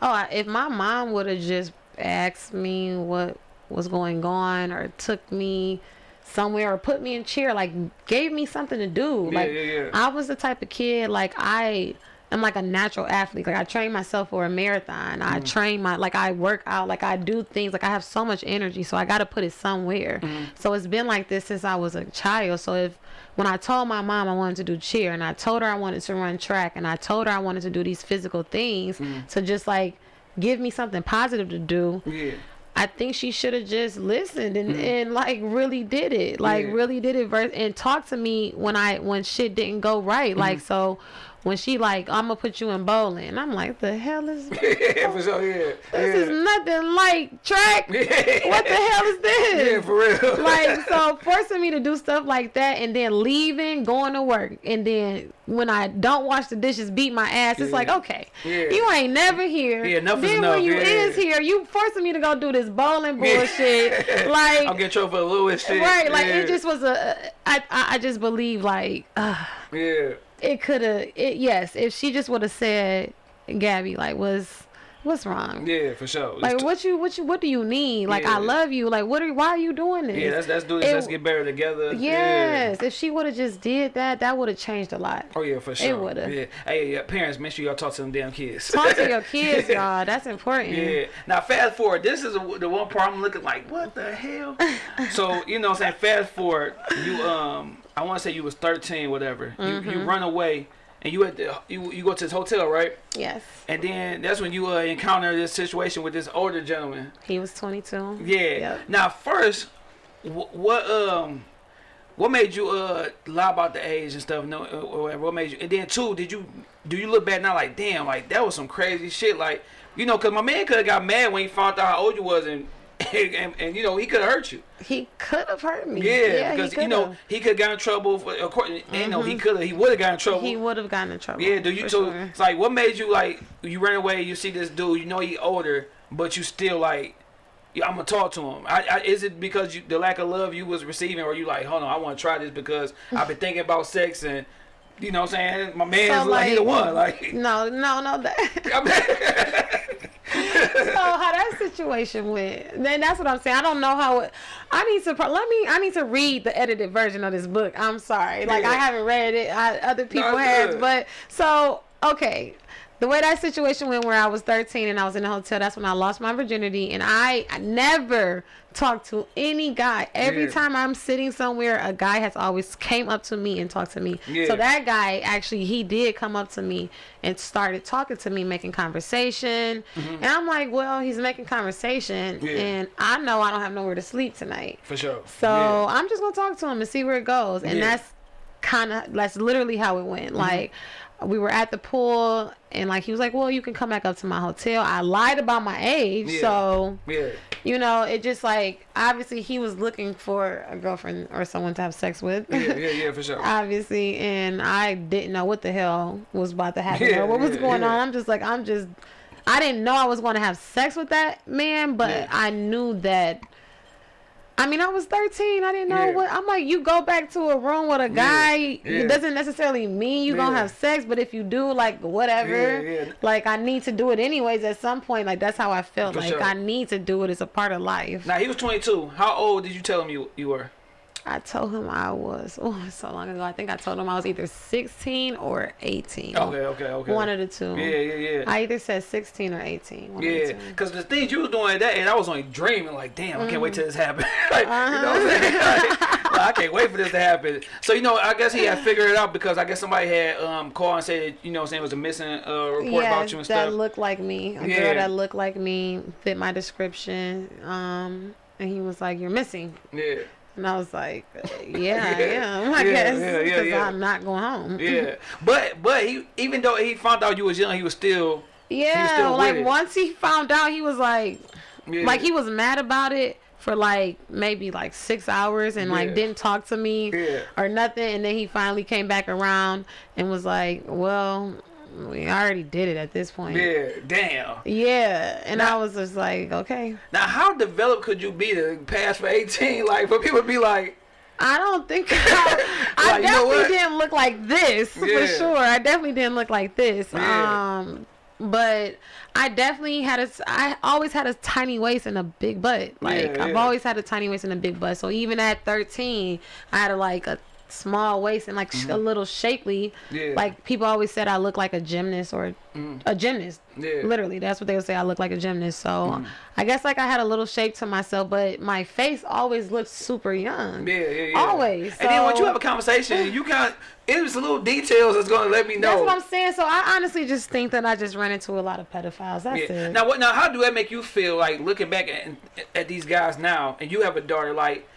Oh, I- if my mom would have just asked me what was going on or took me somewhere or put me in chair, like gave me something to do. Yeah, like yeah, yeah. I was the type of kid like I am like a natural athlete. Like I train myself for a marathon. Mm-hmm. I train my like I work out, like I do things, like I have so much energy, so I gotta put it somewhere. Mm-hmm. So it's been like this since I was a child. So if when I told my mom I wanted to do cheer and I told her I wanted to run track and I told her I wanted to do these physical things mm. to just like give me something positive to do, Yeah. I think she should have just listened and, mm. and like really did it. Like Yeah. really did it and talked to me when I when shit didn't go right. Like mm. so when she like I'm gonna put you in bowling, I'm like the hell is this yeah, for sure. Yeah. is Yeah. nothing like track. What the hell is this? Yeah, for real. like so forcing me to do stuff like that and then leaving going to work and then when i don't wash the dishes beat my ass it's Yeah. like okay Yeah. you ain't never here Yeah, enough is then enough, when you yeah. is here you forcing me to go do this bowling bullshit like I'm getting trouble for Lewis shit. right like yeah. it just was a i i, I just believe like uh, Yeah. It could have it yes if she just would have said gabby like was what's wrong Yeah, for sure. like what you what you what do you need like Yeah. i love you like what are why are you doing this yeah, let's let's do this. It- let's get better together. Yeah. Yes, if she would have just did that, that would have changed a lot. Oh yeah, for sure. It would've. Yeah. Hey, yeah, parents, make sure y'all talk to them damn kids. Talk to your kids, y'all. That's important. Yeah. Now fast forward. This is a, the one part I'm looking like, what the hell? so you know, what I'm saying fast forward. You um, I want to say you was 13, whatever. You Mm-hmm. you run away and you at the you you go to this hotel, right? Yes. And then that's when you uh, encounter this situation with this older gentleman. He was 22. Yeah. Yep. Now first, wh- what um. What made you uh lie about the age and stuff? No, uh, or whatever. What made you? And then two, did you do you look back now like, damn, like that was some crazy shit. Like, you know, cause my man could have got mad when he found out how old you was and and, and you know he could have hurt you. He could have hurt me. Yeah, he because you know he could have got in trouble. For, according, you know he mm-hmm. could have, he would have got in trouble. he would have gotten in trouble. yeah, do you? So sure. it's like, what made you like? You ran away. You see this dude. You know he older, but you still like. Yeah, I'm gonna talk to him. I, I, is it because you, the lack of love you was receiving, or you like, hold on, I want to try this because I've been thinking about sex and, you know, what I'm saying my man's So, like, he the one, like. No, no, no. That. So how that situation went then that's what i'm saying i don't know how it i need to let me i need to read the edited version of this book i'm sorry like i haven't read it I, other people it's have good. but so okay the way that situation went where i was 13 and i was in a hotel that's when i lost my virginity and i, I never talked to any guy every Yeah. time i'm sitting somewhere a guy has always came up to me and talked to me Yeah. so that guy actually he did come up to me and started talking to me making conversation and i'm like well he's making conversation Mm-hmm. Yeah. and i know i don't have nowhere to sleep tonight for sure. so i'm just gonna talk to him and see where it goes and. Mm-hmm. that's kind of that's literally how it went like we were at the pool and like he was like well you can come back up to my hotel. I lied about my age Yeah. so yeah, you know it just like obviously he was looking for a girlfriend or someone to have sex with. Yeah, yeah, yeah, for sure. obviously and i didn't know what the hell was about to happen Yeah, or what was going on. I'm just like i'm just i didn't know i was going to have sex with that man but i knew that I mean, I was 13. I didn't know Yeah. what. I'm like, you go back to a room with a guy. yeah. It doesn't necessarily mean you're gonna have sex, but if you do, like, whatever. Yeah, yeah. Like, I need to do it anyways. At some point, like, that's how I felt. For like, sure. I need to do it. It's a part of life. Now he was 22. How old did you tell him you you were? I told him I was. Oh, so long ago. I think I told him I was either 16 or 18. Okay, okay, okay. One of the two. Yeah, yeah, yeah. I either said 16 or 18. One Yeah, because the things you was doing at that age, I was only dreaming like, damn, I can't wait till this happens. like, You know Uh-huh. what I'm saying? Like, like, I can't wait for this to happen. So, you know, I guess he had figured it out because I guess somebody had um, called and said, you know what I'm saying, it was a missing uh, report about you and that stuff. looked like me. A Yeah. girl that looked like me, fit my description. Um, and he was like, "You're missing," yeah, and I was like, "Yeah, I Yeah. am. I Yeah, guess yeah, yeah, because yeah. I'm not going home." yeah. but but he even though he found out you was young, he was still Yeah, still like once he found out, he was like, yeah. like he was mad about it for like maybe like six hours and like Yeah. didn't talk to me Yeah. or nothing and then he finally came back around and was like well we already did it at this point Yeah, damn. Yeah, and Now- I was just like okay Now, how developed could you be to pass for 18? Like, for people to be like, I don't think I, I Like, you know definitely didn't look like this Yeah. for sure. I definitely didn't look like this. Yeah. Um, but I definitely had a. I always had a tiny waist and a big butt. Like Yeah, I've always had a tiny waist and a big butt. So even at 13, I had a, like a small waist and like sh a little shapely. Mm-hmm. Yeah. Like people always said I look like a gymnast or a gymnast. Yeah. Literally, that's what they would say. I look like a gymnast. So Mm. I guess like I had a little shape to myself, but my face always looked super young. yeah, yeah, yeah. Always. And then once you have a conversation, you got, it was little details that's going to let me know. That's what I'm saying. So I honestly just think that I just ran into a lot of pedophiles. That's Yeah. it. Now what? Now how do that make you feel? Like looking back at, at these guys now, and you have a daughter. Like,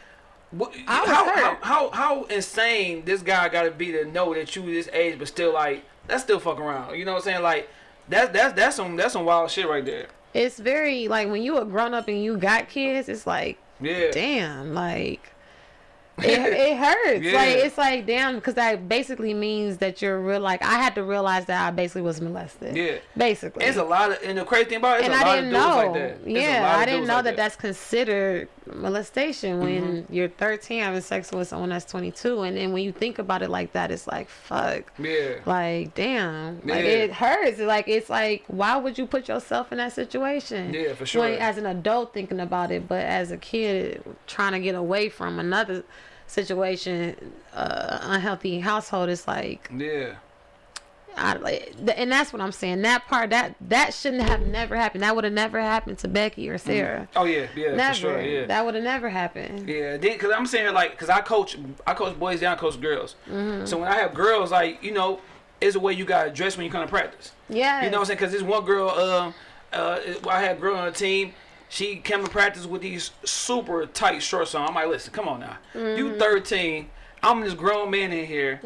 what, how, how how how insane this guy got to be to know that you this age, but still like that's still fuck around. You know what I'm saying? Like that's that's that's some that's some wild shit right there. It's very like when you a grown up and you got kids. It's like Yeah. damn, like it, it hurts. Yeah. Like it's like damn, because that basically means that you're real. Like I had to realize that I basically was molested. Yeah. basically. It's a lot of, and the crazy thing about it, it's and a I lot didn't know. like that. Yeah, I didn't know like that that's considered molestation when mm-hmm. you're 13 having sex with someone that's 22, and then when you think about it like that, it's like fuck. Yeah. Like damn, like Yeah. it hurts. Like it's like why would you put yourself in that situation? Yeah, for sure. When, as an adult thinking about it, but as a kid trying to get away from another situation, uh, unhealthy household, it's like Yeah. I, like, and that's what I'm saying. That part that that shouldn't have never happened. That would have never happened to Becky or Sarah. Oh yeah, yeah, Never. for sure. Yeah. That would have never happened. Yeah, because I'm saying like, cause I coach, I coach boys down, coach girls. Mm-hmm. So when I have girls, like you know, it's a way you gotta dress when you come to practice. Yeah. You know what I'm saying? Cause this one girl, um, uh, I had a girl on the team. She came to practice with these super tight shorts on. I'm like, listen, come on now, Mm-hmm. you 13. I'm this grown man in here.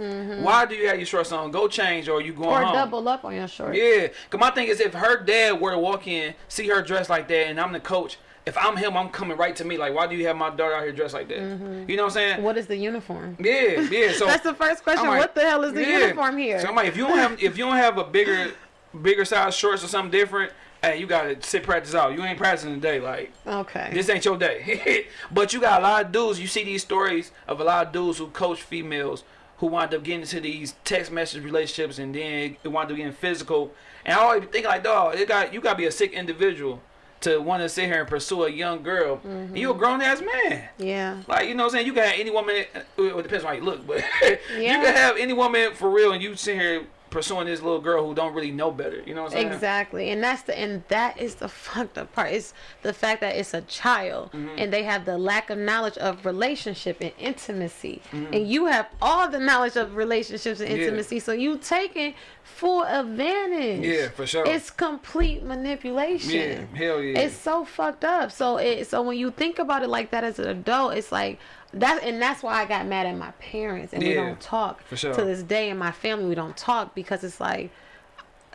Why do you have your shorts on? Go change, or you going Or home. double up on your shorts. Yeah, cause my thing is, if her dad were to walk in, see her dressed like that, and I'm the coach, if I'm him, I'm coming right to me. Like, why do you have my daughter out here dressed like that? You know what I'm saying? What is the uniform? Yeah, yeah. So That's the first question. Like, what the hell is the yeah. uniform here? So I'm like, if you don't have if you don't have a bigger bigger size shorts or something different, hey, you gotta sit practice out. You ain't practicing today. Like okay. this ain't your day. but you got a lot of dudes. You see these stories of a lot of dudes who coach females who wind up getting into these text message relationships and then it wind up getting physical. And I always think like, dog, it got you gotta be a sick individual to want to sit here and pursue a young girl. Mm-hmm. You a grown ass man. yeah. Like, you know what I'm saying? You can have any woman, well, it depends on how you look, but you can have any woman for real and you sit here pursuing this little girl who don't really know better. You know what I'm saying? Exactly, and that's the and that is the fucked up part. It's the fact that it's a child Mm-hmm. and they have the lack of knowledge of relationship and intimacy, Mm-hmm. and you have all the knowledge of relationships and Yeah. intimacy. So you taking full advantage. Yeah, for sure. It's complete manipulation. Yeah, hell yeah. It's so fucked up. So it so when you think about it like that as an adult, it's like that, and that's why I got mad at my parents, and we don't talk for sure. to this day. In my family, we don't talk because it's like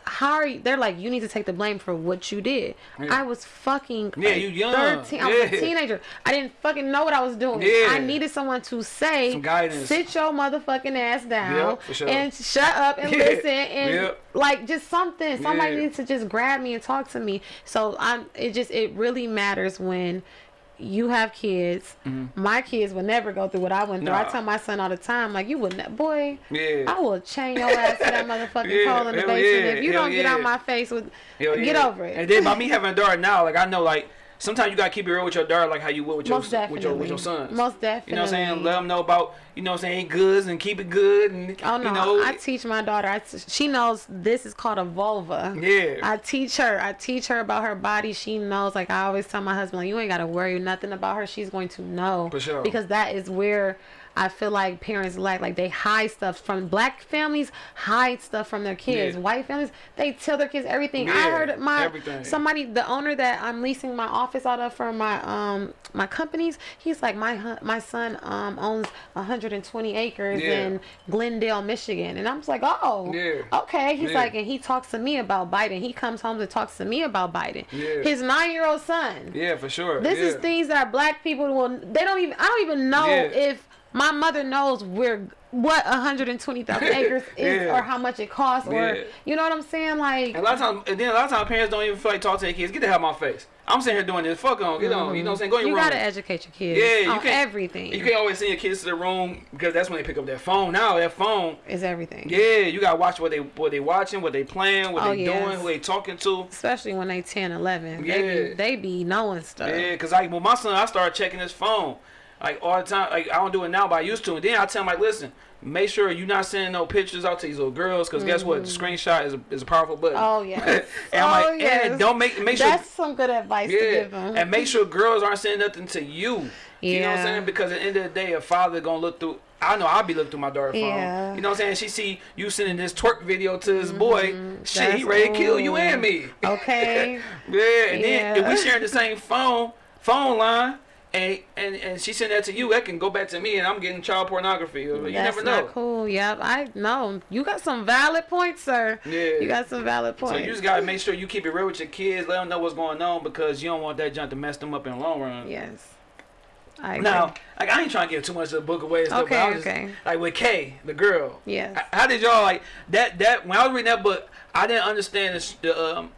how are you? They're like, you need to take the blame for what you did. Yeah. I was fucking Yeah, you young. 13. I was a teenager. I didn't fucking know what I was doing. Yeah. I needed someone to say, Some guidance. sit your motherfucking ass down Yep, sure. and shut up and Yeah. listen and Yep. like just something. Somebody Yeah. needs to just grab me and talk to me. So I'm. It just it really matters when. You have kids. My kids will never go through what I went through. I Mm-hmm. Tell my son all the time, like you would, ne- boy. Yeah. I will chain your ass to that motherfucking Yeah, pole in the basement yeah, if you don't get out yeah. my face with. Hell get yeah. over it. And then by me having a daughter now, like I know, like sometimes you gotta keep it real with your daughter, like how you would with your Most with your with your definitely. sons. Most You know what I'm saying? Let them know about you know what I'm saying goods and keep it good and Oh no! you know I teach my daughter. I t- she knows this is called a vulva. Yeah. I teach her. I teach her about her body. She knows. Like I always tell my husband, like, you ain't gotta worry nothing about her. She's going to know. For sure. Because that is where I feel like parents lack. Like they hide stuff from black families. Hide stuff from their kids. Yeah. White families, they tell their kids everything. I heard my everything. somebody, the owner that I'm leasing my office out of for my um my companies. He's like my my son um owns 120 acres Yeah. in Glendale, Michigan. And I'm just like, oh, Yeah. okay. He's Yeah. like, and he talks to me about Biden. He comes home and talks to me about Biden. Yeah. His nine year old son. Yeah, for sure. This yeah. is things that black people will, they don't even, I don't even know Yeah. if my mother knows where, what 120,000 acres is Yeah. or how much it costs or, Yeah. you know what I'm saying? Like, And a lot of times, and then a lot of times parents don't even feel like talking to their kids. Get the hell out of my face. I'm sitting here doing this. Fuck on. Get on. You know what I'm saying? Go in you gotta educate your kids Yeah, you on can't- everything. You can't always send your kids to the room because that's when they pick up their phone. Now that phone, Is everything. yeah, you gotta watch what they what they watching, what they playing, what Oh, they yes. doing, who they talking to. Especially when they 10, 11. They, Yeah. be, they be knowing stuff. Yeah, cause like with my son, I started checking his phone like all the time. Like I don't do it now, but I used to. And then I tell him like, listen, make sure you're not sending no pictures out to these little girls, cause guess what? The screenshot is a, is a powerful button. Mm. Oh, yeah. and I'm Oh, like, yes. and don't make make sure. That's some good advice to Yeah, give them. and make sure girls aren't sending nothing to you. Yeah. You know what I'm saying? Because at the end of the day, a father gonna look through. I know I'll be looking through my daughter's phone. Yeah. You know what I'm saying? She see you sending this twerk video to his boy. Shit, he ready to kill you and me. Okay. Yeah, and then if we sharing the same phone phone line, and and and she send that to you, that can go back to me, and I'm getting child pornography. You That's never know. not cool. Yep, I know. You got some valid points, sir. Yeah. You got some valid points. So you just gotta make sure you keep it real with your kids. Let them know what's going on because you don't want that junk to mess them up in the long run. yes. I agree. Now, like I ain't trying to give too much of the book away and stuff, but Okay, I was just, okay. like with Kay, the girl. Yes. How did y'all like that? That when I was reading that book, I didn't understand this, the um.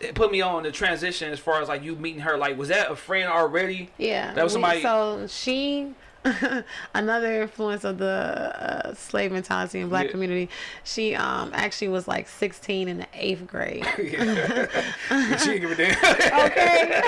It put me on the transition as far as like you meeting her. Like, was that a friend already? Yeah. That was somebody- So she, another influence of the uh, slave mentality in black Yeah. community. She um actually was like 16 in the eighth grade. she didn't give a damn. Okay.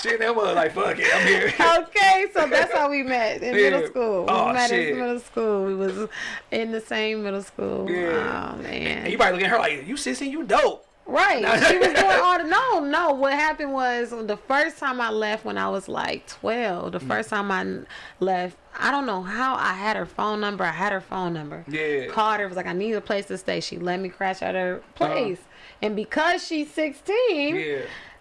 she and that was like, fuck it, I'm here. okay, so that's how we met in Yeah. middle school. We Oh, met shit. in middle school. We was in the same middle school. Yeah. Oh man. And you probably looking at her like, you 16, you dope. Right. She was doing all the no, no. What happened was the first time I left when I was like twelve, the first time I left, I don't know how I had her phone number. I had her phone number. Yeah. Called her, was like, I need a place to stay. She let me crash at her Uh-huh. place. And because she's sixteen, Yeah.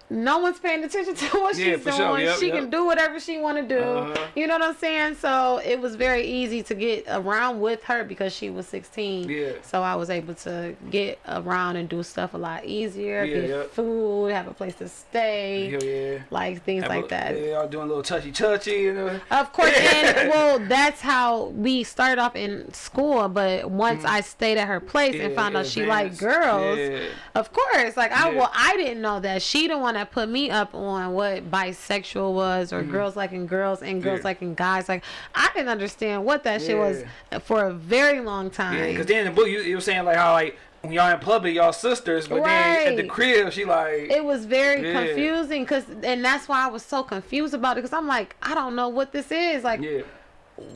No one's paying attention to what Yeah, she's doing. sure. Yep, she yep. can do whatever she want to do. Uh-huh. You know what I'm saying? So it was very easy to get around with her because she was 16. Yeah. So I was able to get around and do stuff a lot easier. Yeah, get yep. food, have a place to stay, yeah. like things Have a- like that. Yeah, y'all doing a little touchy touchy, you know. Of course, and well, that's how we started off in school. But once I stayed at her place and Mm-hmm. Found out she liked girls, Yeah. of course, like I Yeah. well, I didn't know that she didn't one that put me up on what bisexual was or mm-hmm. girls liking girls and girls. Yeah. liking guys. Like I didn't understand what that shit was for a very long time. Yeah, because then in the book you, you were saying like how like when y'all in public y'all sisters, but then at the Right. crib she like it was very Yeah. confusing because and that's why i was so confused about it because i'm like i don't know what this is like yeah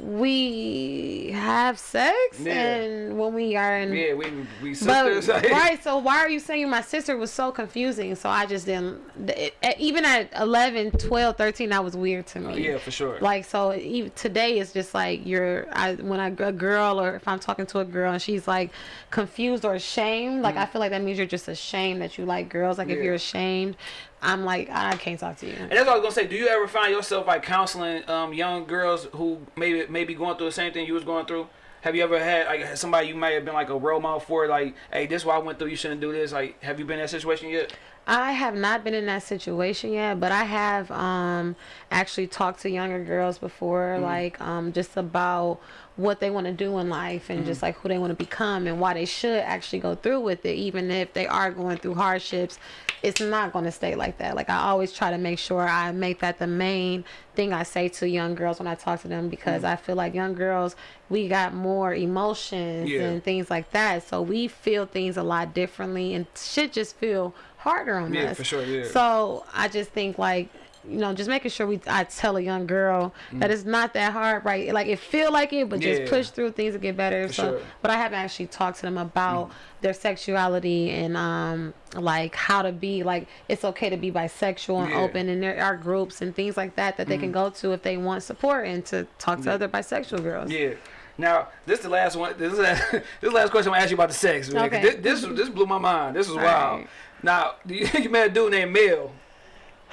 we have sex Yeah. and when we are in yeah we we sisters. but, right so why are you saying my sister was so confusing? So i just didn't it, even at 11 12 13 that was weird to me. Yeah for sure. Like so even today it's just like you're I when I a girl or if I'm talking to a girl and she's like confused or ashamed like I feel like that means you're just ashamed that you like girls. Like if Mm-hmm. You're ashamed I'm like I can't talk to you And that's what I was gonna say. Do you ever find yourself like counseling um, young girls who maybe maybe going through the same thing you was going through? Have you ever had like somebody you might have been like a role model for? Like, hey, this is what I went through. You shouldn't do this. Like, have you been in that situation yet? I have not been in that situation yet, but I have um actually talked to younger girls before, Mm-hmm. like um just about what they want to do in life and Mm-hmm. just like who they want to become and why they should actually go through with it, even if they are going through hardships. It's not going to stay like that. Like I always try to make sure I make that the main thing I say to young girls when I talk to them because Mm-hmm. I feel like young girls we got more emotions Yeah. and things like that, so we feel things a lot differently and shit just feel harder on Yeah, us. for sure, yeah. So I just think like you know, just making sure we I tell a young girl that it's not that hard, right? Like it feel like it, but Mm. Yeah. just push through things to get better. For so, sure. Mm. but I haven't actually talked to them about their sexuality and um like how to be like it's okay to be bisexual and Yeah. Mm. open, and there are groups and things like that that they can go to if they want support and to talk to other bisexual girls. Yeah. Now, this is the last one. This is the, this last question I'm gonna ask you about the sex. Man, Okay. This, this this blew my mind. This is All wild. right. Now, you, you met a dude named Mel.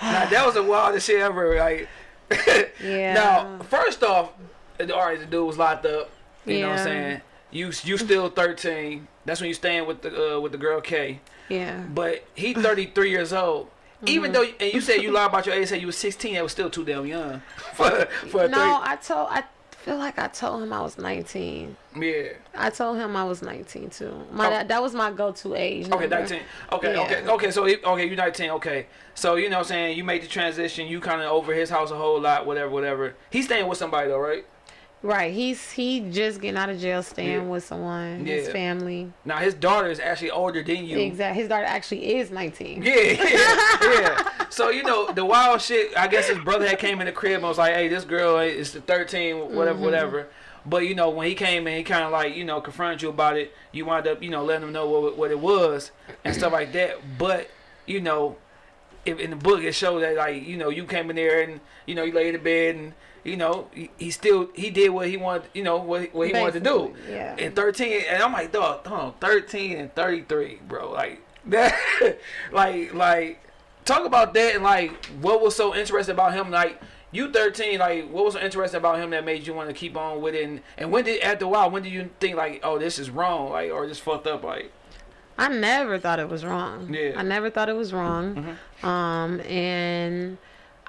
Now that was the wildest shit ever. Like, Yeah. Now, first off, all right, the dude was locked up. You know what I'm saying? You you still 13. That's when you staying with the uh, with the girl K. Yeah. But he 33 years old. Even though and you said you lied about your age, said you were 16. That was still too damn young for for a No, I told I feel like I told him I was 19. Yeah. I told him I was 19 too. My Oh. that, that was my go-to age. Okay, 19. Okay, Yeah. okay, okay. So, he- okay, you're 19. Okay. So, you know what I'm saying? You made the transition. You kind of over his house a whole lot, whatever, whatever. He's staying with somebody, though, right? Right. He's he just getting out of jail, staying Yeah. with someone, his family. Now, his daughter is actually older than you. Exactly. His daughter actually is 19. Yeah, yeah, yeah. So you know the wild shit. I guess his brother had came in the crib and was like, "Hey, this girl is 13, whatever, Mm-hmm. whatever." But you know when he came in, he kind of like you know confronted you about it. You wind up you know letting him know what what it was and stuff like that. But you know, if in the book it showed that like you know you came in there and you know you laid in the bed and you know he, he still he did what he wanted you know what what he wanted to do. Yeah. And 13 and I'm like dog, hold on, 13 and 33, bro. Like that, like like talk about that and like what was so interesting about him like you 13 like what was so interesting about him that made you want to keep on with it and, and when did after a while when did you think like oh this is wrong like or this fucked up like I never thought it was wrong. Yeah. I never thought it was wrong. Mm -hmm. Um, and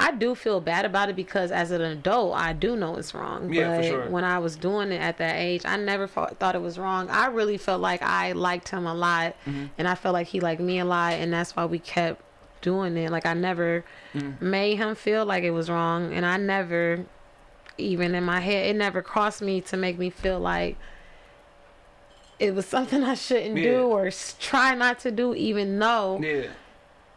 I do feel bad about it because as an adult, I do know it's wrong. Yeah, for but sure. when I was doing it at that age, I never thought thought it was wrong. I really felt like I liked him a lot, Mm-hmm. and I felt like he liked me a lot, and that's why we kept doing it. Like I never Mm. made him feel like it was wrong, and I never, even in my head, it never crossed me to make me feel like it was something I shouldn't Yeah. do or try not to do, even though yeah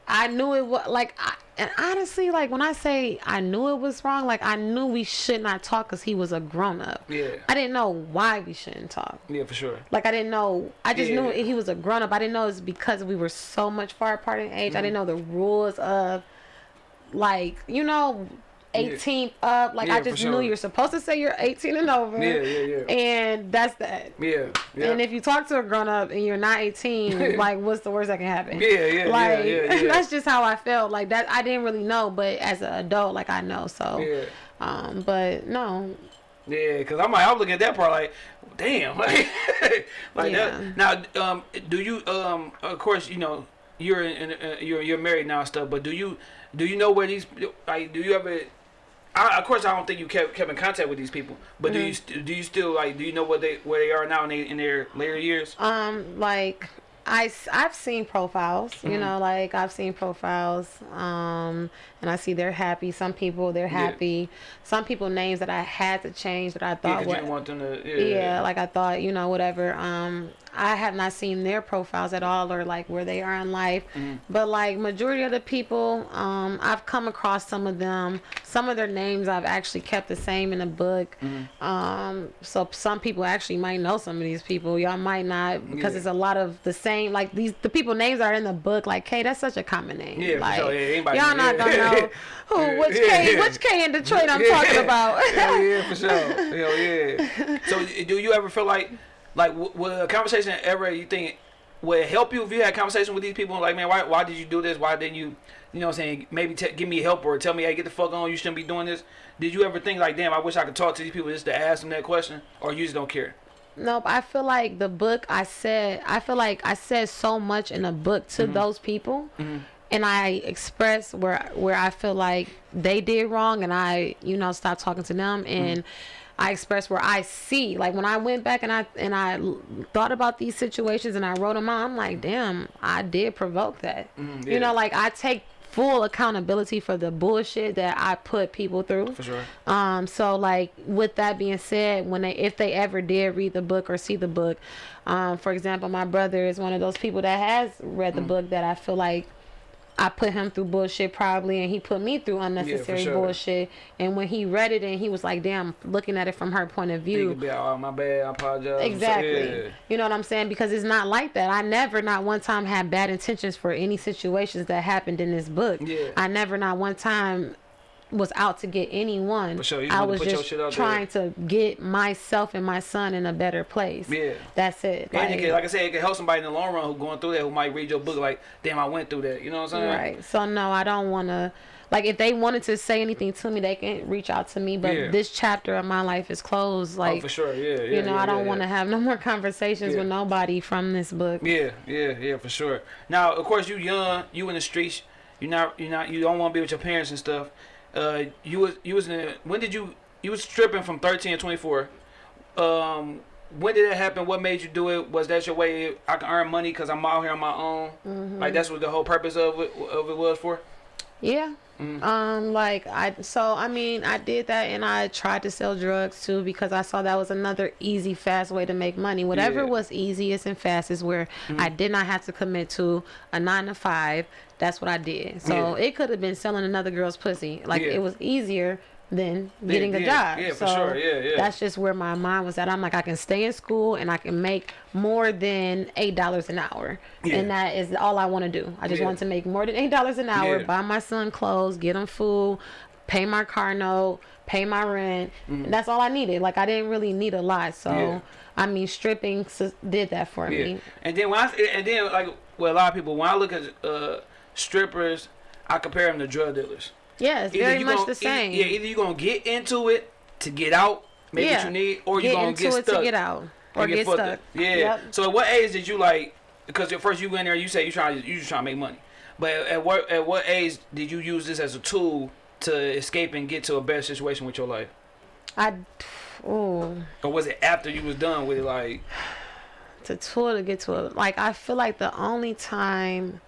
I knew it was like, I, and honestly, like when I say I knew it was wrong, like I knew we should not talk because he was a grown up. yeah I didn't know why we shouldn't talk. yeah for sure Like I didn't know. I just Yeah. knew he was a grown up. I didn't know it's because we were so much far apart in age. I didn't mm-hmm. know the rules of, like you know, 18 up. Like Yeah, I just knew you're supposed to say you're 18 and over. Yeah, yeah, yeah. And that's that. Yeah, yeah. And if you talk to a grown up and you're not 18, like what's the worst that can happen? Yeah, yeah, yeah, like, yeah, yeah. That's just how I felt. Like that, I didn't really know, but as an adult, like I know. So, yeah. um, but no, Yeah, because I'm like, I'm looking at that part like, damn, like, like Yeah. that. Now, um, do you, um, of course, you know, you're in, in, uh, you're you're married now and stuff, but do you do you know where these like do you ever? I, of course, I don't think you kept kept in contact with these people, but do you st- do you still like do you know what they where they are now in, they, in their later years? um, like I I've seen profiles. You know, like I've seen profiles. Um, and I see they're happy. Some people they're Yeah. happy. Some people names that I had to change that I Yeah, you were didn't want them to. Yeah, yeah like i thought you know whatever um i have not seen their profiles at all or like where they are in life Mm-hmm. but like majority of the people um i've come across some of them some of their names i've actually kept the same in the book Mm-hmm. um so some people actually might know some of these people y'all might not because Yeah. it's a lot of the same like these the people names are in the book like K that's such a common name Yeah, like sure. Yeah, y'all not gonna know who which yeah, K which K in Detroit I'm talking about Hell yeah, for sure. Hell yeah. So, do you ever feel like, like, w- would a conversation ever you think would help you if you had a conversation with these people? Like, man, why, why did you do this? Why didn't you, you know, what I'm saying, maybe t- give me help or tell me, hey, get the fuck on. You shouldn't be doing this. Did you ever think like, damn, I wish I could talk to these people just to ask them that question, or you just don't care? Nope. I feel like the book I said, I feel like I said so much in the book to Mm-hmm. those people. And I expressed where where I feel like they did wrong, and I, you know, stopped talking to them, Mm-hmm. and I expressed where I see, like when I went back and I and I thought about these situations and I wrote them out. I'm like, damn, I did provoke that. Mhm, You know, like I take full accountability for the bullshit that I put people through. For sure. Um, so like with that being said, when they if they ever did read the book or see the book, um, for example, my brother is one of those people that has read the book that I feel like I put him through bullshit probably and he put me through unnecessary sure. bullshit. And when he read it and he was like, damn, looking at it from her point of view. be like, oh, my bad. I apologize. Exactly. Yeah. You know what I'm saying? Because it's not like that. I never, not one time, had bad intentions for any situations that happened in this book. Yeah. I never, not one time, was out to get anyone. For sure. I was put your just shit out there. trying to get myself and my son in a better place. Yeah. That's it. And Like- can, like I said, it can help somebody in the long run who going through that who might read your book like, damn, I went through that. You know what I'm saying? Right. So no, I don't want to. Like, if they wanted to say anything to me, they can reach out to me. But Yeah. this chapter of my life is closed. oh, Like, for sure. Yeah, yeah. you know, yeah, I don't want to have no more conversations with nobody from this book. Yeah, yeah, yeah, for sure. Now, of course, you young, you in the streets. You not, you not, you don't want to be with your parents and stuff. Uh, you was, you was in. When did you, you was stripping from 13 to 24. Um, when did that happen? What made you do it? Was that your way? I can earn money because I'm out here on my own. Mm-hmm. Like that's what the whole purpose of it of it was for. Yeah. Mhm. Um, like I so I mean I did that and I tried to sell drugs too because I saw that was another easy, fast way to make money. Whatever Yeah. Was easiest and fastest where I did not have to commit to a nine to five. That's what I did. So Yeah. it could have been selling another girl's pussy. Like Yeah. it was easier than getting a yeah, job. yeah, for so sure. Yeah, yeah. That's just where my mind was at. I'm like I can stay in school and I can make more than eight dollars an hour. Yeah. And that is all I want to do. I just Yeah. want to make more than eight dollars an hour, Yeah. buy my son clothes, get him food, pay my car note, pay my rent. And that's all I needed. Like I didn't really need a lot. So. Yeah. I mean, stripping did that for Yeah. me. And then when I and then like well a lot of people when I look at uh strippers, I compare them to drug dealers. Yeah, it's Either very much gonna- the same. Either, yeah, either you're gonna get into it to get out, make what you need, or you get gonna into get it stuck. to get out or get, fucked stuck. Yeah. Yep. So at what age did you like? Because at first you went there, you say you trying, you just trying to make money. But at what at what age did you use this as a tool to escape and get to a better situation with your life? I, oh, Or was it after you was done with it? Like, to tool to get to it. Like I feel like the only time,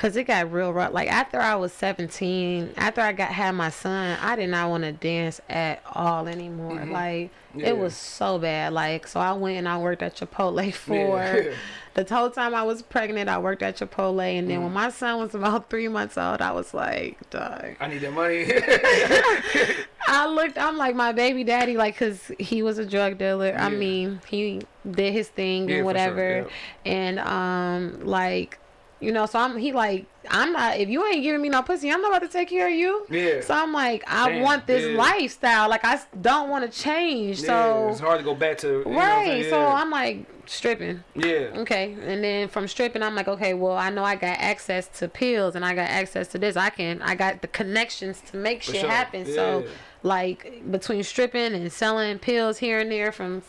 cause it got real rough. Like after I was seventeen, after I got had my son, I did not want to dance at all anymore. Like Yeah. it was so bad. Like so, I went and I worked at Chipotle for. Yeah. The whole time I was pregnant, I worked at Chipotle, and then when my son was about three months old, I was like, "Dog." I need that money. I looked. I'm like my baby daddy, like, cause he was a drug dealer. I mean, he did his thing Yeah, and whatever, sure, and um, like, You know, so I'm he like I'm not if you ain't giving me no pussy, I'm not about to take care of you. Yeah. So I'm like I Damn, want this yeah. lifestyle. Like I don't want to change. Yeah, So it's hard to go back to. I'm right. saying? So I'm like stripping. yeah. Okay. And then from stripping, I'm like, okay, well, I know I got access to pills and I got access to this. I can, I got the connections to make shit sure. happen. So, Yeah. Like, between stripping and selling pills here and there, from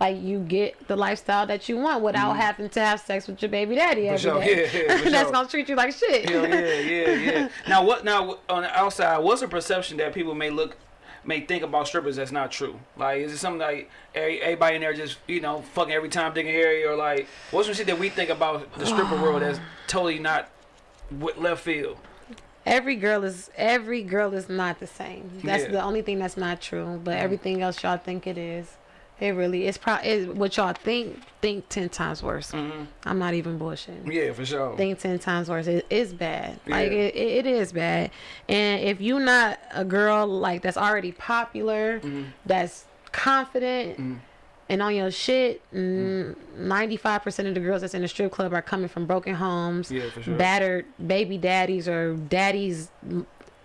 like, you get the lifestyle that you want without mm-hmm. having to have sex with your baby daddy every day. Sure. Yeah, yeah, for That's sure. gonna treat you like shit. Hell yeah, yeah, yeah. Now what? Now on the outside, what's a perception that people may look, may think about strippers that's not true? Like, is it something like everybody in there just you know fucking every time and Harry, or like what's some shit that we think about the stripper world that's totally not left field? Every girl is every girl is not the same. That's Yeah. the only thing that's not true. But everything else y'all think it is. It really it's probably what y'all think think ten times worse. hmm I'm not even bullshitting. Yeah, for sure. Think ten times worse. It is bad. Like Yeah. it, it, it is bad. And if you're not a girl like that's already popular, Mm-hmm. that's confident. And on your shit, ninety-five percent of the girls that's in the strip club are coming from broken homes, Yeah, for sure. battered baby daddies or daddies,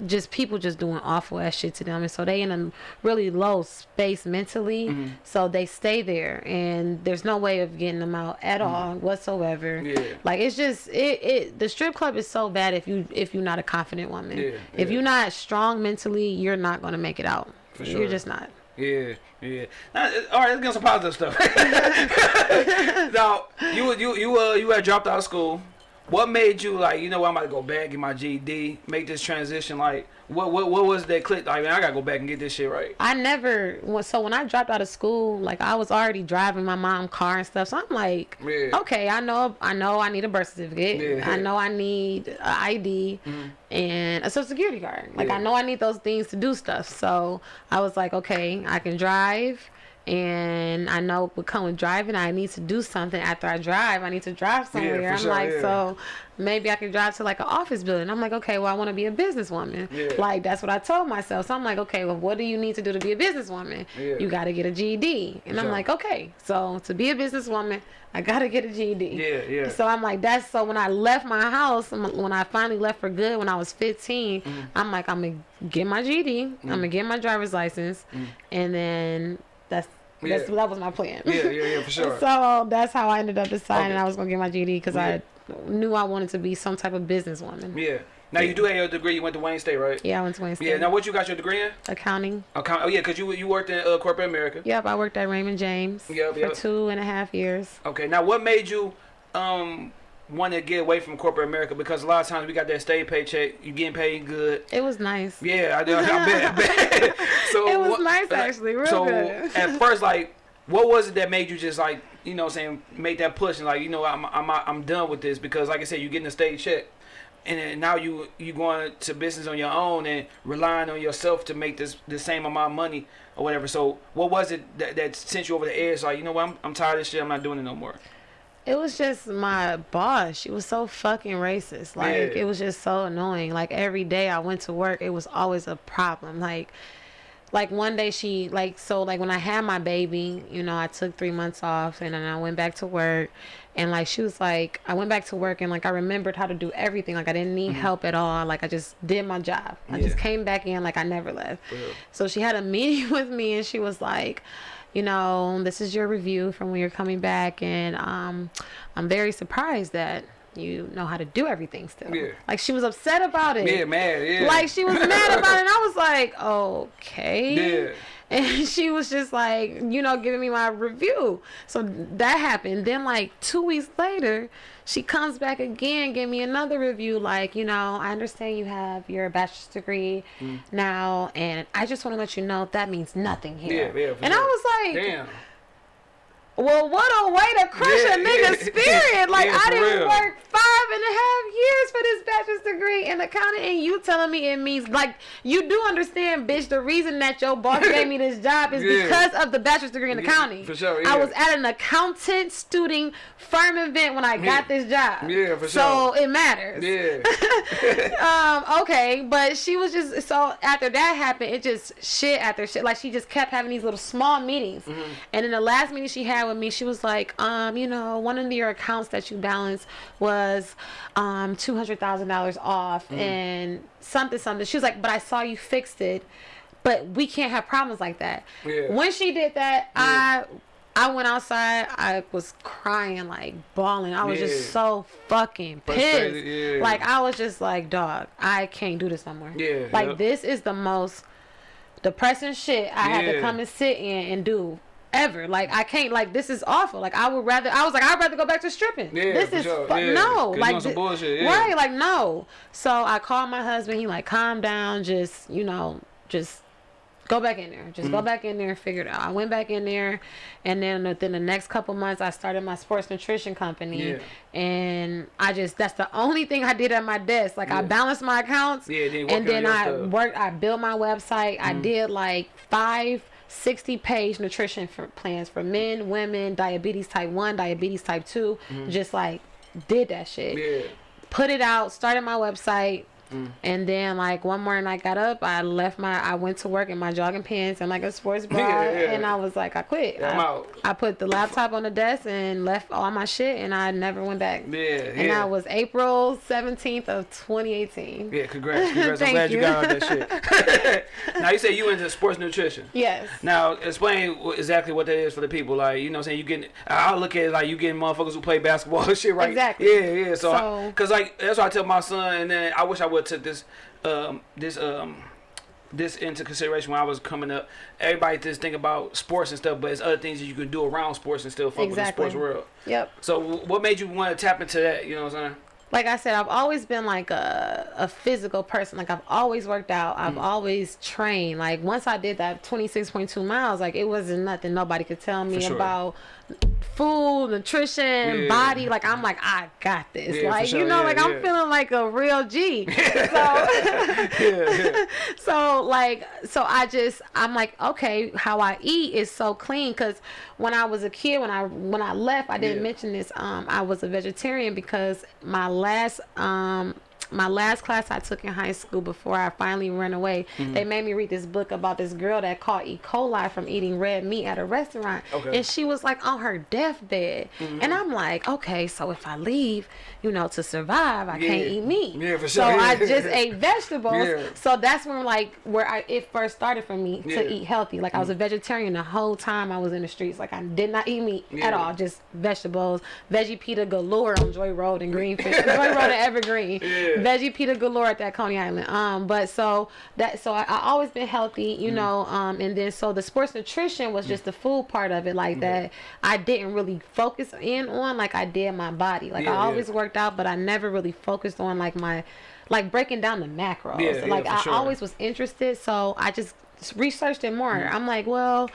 just people just doing awful ass shit to them, and so they in a really low space mentally. Mm-hmm. So they stay there, and there's no way of getting them out at all whatsoever. Mm-hmm. Yeah. Like it's just it, it. The strip club is so bad if you if you're not a confident woman. Yeah, If yeah. you're not strong mentally, you're not gonna make it out. For You're just not. Yeah, yeah. Now, uh, all right, let's get some positive stuff. now, you you you uh you had dropped out of school. What made you like you know what, I'm about to go back get my GED, make this transition? Like, what what what was that click? Like, man, I gotta go back and get this shit right. I never so when I dropped out of school, like I was already driving my mom car and stuff. So I'm like, Yeah. okay, I know I know I need a birth certificate. Yeah. I know I need an ID mm-hmm. and a social security card. Like Yeah. I know I need those things to do stuff. So I was like, okay, I can drive and I know with driving. I need to do something after I drive. I need to drive somewhere. for I'm sure, like, yeah. so maybe I can drive to like an office building. I'm like, okay, well I want to be a businesswoman. Yeah. Like that's what I told myself. So I'm like, okay, well what do you need to do to be a businesswoman? Yeah. You got to get a GED. And I'm like, okay, so to be a businesswoman, I got to get a GED. Yeah, yeah. So I'm like, that's so when I left my house, when I finally left for good when I was 15, Mm-hmm. I'm like, I'm going to get my GED, I'm going to get my driver's license, and then that's. Yeah. that was my plan. Yeah, yeah, yeah, for sure. so that's how I ended up deciding Okay. I was going to get my GED because Yeah. I knew I wanted to be some type of businesswoman. yeah. Now you do have your degree. You went to Wayne State, right? Yeah, I went to Wayne State. Yeah. Now what you got your degree in? Accounting. Account. Oh yeah, cause you you worked in uh, corporate America. Yep, I worked at Raymond James Yep, for yep. two and a half years. Okay. Now what made you um want to get away from corporate America? Because a lot of times we got that state paycheck. You getting paid good. It was nice. Yeah, I. I bet. I bet. so It was what- nice, actually, real so good. at first, like, what was it that made you just like, you know, I'm saying, make that push and like, you know, I'm I'm I'm done with this because, like I said, you getting a state check, and then now you you going to business on your own and relying on yourself to make this the same amount of money or whatever. So what was it that, that sent you over the edge? Like, you know what, I'm I'm tired of this shit. I'm not doing it no more. It was just my boss. She was so fucking racist. Like Yeah. it was just so annoying. Like every day I went to work, it was always a problem. Like like one day she like so like when I had my baby, you know, I took three months off and then I went back to work and like she was like I went back to work and like I remembered how to do everything. Like I didn't need mm-hmm. help at all. Like I just did my job. I just came back in like I never left. real. So she had a meeting with me and she was like, you know, this is your review from when you're coming back and um I'm very surprised that you know how to do everything still. Yeah. Like she was upset about it. Yeah, man. Yeah. Like she was mad about it and I was like, okay. Yeah. And she was just like, you know, giving me my review. So that happened. Then like two weeks later, she comes back again, give me another review. Like, you know, I understand you have your bachelor's degree Mm. now, and I just want to let you know that means nothing here. Yeah, yeah, and I was like, Damn. Well, what a way to crush Yeah, a nigga's yeah. spirit. Like, Yeah, I didn't real. work five and a half years for this bachelor's degree in accounting, and you telling me it means, like, you do understand, bitch, the reason that your boss gave me this job is because of the bachelor's degree in accounting. for sure, I was at an accountant student firm event when I got this job. Yeah, for sure. So it matters. Yeah. um, okay, but she was just so after that happened, it just shit after shit. Like she just kept having these little small meetings, Mm-hmm. and in the last meeting she had with me, she was like, um, you know, one of your accounts that you balance was um two hundred thousand dollars off Mm. and something something. She was like, but I saw you fixed it, but we can't have problems like that. Yeah. When she did that, I I went outside. I was crying, like bawling. I was Yeah. just so fucking pissed. yeah. Like I was just like, dog, I can't do this no more. Yeah, Like yep. this is the most depressing shit I had to come and sit in and do ever. Like I can't. Like this is awful. Like I would rather. I was like I'd rather go back to stripping. Yeah, this is sure. Yeah, no. Like bullshit, yeah. right. Like no. So I called my husband. He like calm down. Just you know just. Go back in there. Just Mm-hmm. go back in there and figure it out. I went back in there, and then within the next couple months, I started my sports nutrition company. Yeah. And I just that's the only thing I did at my desk. Like I balanced my accounts, Yeah, then and then I stuff. Mm-hmm. worked. I built my website. I did like five 60 page nutrition for plans for men, women, diabetes type 1, diabetes type 2. Mm-hmm. Just like did that shit. Yeah. Put it out, started my website. Mm. And then like one morning I got up, I left my I went to work in my jogging pants and like a sports bra Yeah, yeah. and I was like I quit. Yeah, I'm I, out. I put the laptop on the desk and left all my shit and I never went back. Yeah. And yeah. that was April 17th of 2018. Yeah, congrats. Congrats. I'm glad you. you. got out that shit. now you say you into sports nutrition. Yes. Now explain exactly what that is for the people. Like you know, what I'm saying you getting. I look at it like you getting motherfuckers who play basketball and shit, right? Exactly. Yeah, yeah. So, So- because like that's what I tell my son, and then I wish I would took this, um, this um. This into consideration when I was coming up. Everybody just think about sports and stuff, but it's other things that you can do around sports and still fuck Exactly. with the sports world. Yep. So, what made you want to tap into that? You know what I'm saying? like I said, I've always been like a, a physical person. Like I've always worked out. I've Mm. always trained. Like once I did that 26.2 miles, like it wasn't nothing nobody could tell me sure. about food, nutrition, Yeah. body. Like I'm like, I got this. Yeah, like, sure. you know, Yeah, like I'm feeling like a real G. so so like so i just i'm like okay how i eat is so clean because when i was a kid when i when i left i didn't mention this um i was a vegetarian because my last um my last class I took in high school before I finally ran away, Mm-hmm. they made me read this book about this girl that caught E. coli from eating red meat at a restaurant. Okay. Mm-hmm. And she was like on her deathbed. And I'm like, okay, so if I leave, you know, to survive, I can't eat meat. Yeah, for sure. So. I just ate vegetables. Yeah. So that's when like where I it first started for me Yeah. To eat healthy. Like I was a vegetarian the whole time I was in the streets. Like I did not eat meat Yeah. at all, just vegetables. Veggie pita galore on Joy Road and Greenfield. Joy Road and Evergreen. Yeah. Veggie pita galore at that Coney Island. Um, but so that so I, I always been healthy, Mm. you know. Um, and then so the sports nutrition was just the food part of it, like that. I didn't really focus in on like I did my body. Like Yeah, I yeah. always worked out, but I never really focused on like my like breaking down the macros. Yeah, yeah, like I sure. always was interested, so I just researched it more. Mm. I'm like, well,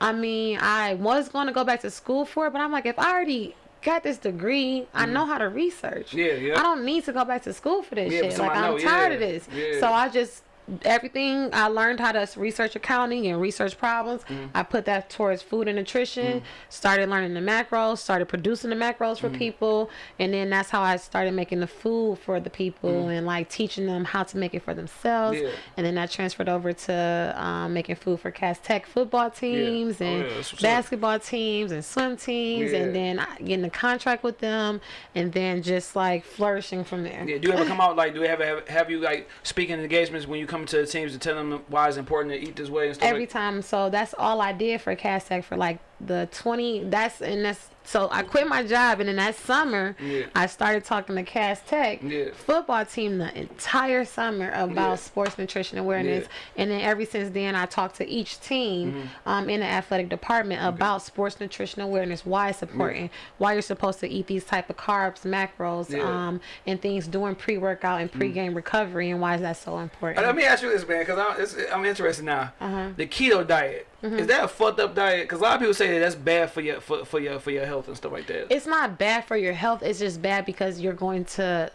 I mean, I was going to go back to school for it, but I'm like, if I already got this degree, I know how to research. Mm. Yeah, yeah. I don't need to go back to school for this Yeah, shit. Like I'm know, tired yeah, of this. yeah. So I just everything I learned how to research accounting and research problems. Mm-hmm. I put that towards food and nutrition. Started learning the macros. Started producing the macros for people, and then that's how I started making the food for the people and like teaching them how to make it for themselves. Yeah. And then I transferred over to um, making food for Cass Tech football teams Oh, and yeah, that's what's up. basketball teams and swim teams, Yeah. and then getting a contract with them, and then just like flourishing from there. Yeah, do you ever come out like do you ever have, have you like speaking engagements when you come to the teams to tell them why it's important to eat this way and stuff? every like, time. So that's all I did for Cass Tech for like the 20. That's and that's so I quit my job and in that summer Yeah. I started talking to Cass Tech Yeah. football team the entire summer about Yeah. sports nutrition awareness. And then ever since then I talked to each team Mm-hmm. um, in the athletic department about sports nutrition awareness, why it's important, why you're supposed to eat these type of carbs, macros. Mm. um, and things during pre-workout and pre-game recovery, and why is that so important? Let me ask you this, man, because I'm, I'm interested now. Uh-huh. The keto diet Mm-hmm. is that a fucked up diet? Because a lot of people say that that's bad for your for, for your for your health and stuff like that. it's not bad for your health. It's just bad because you're going to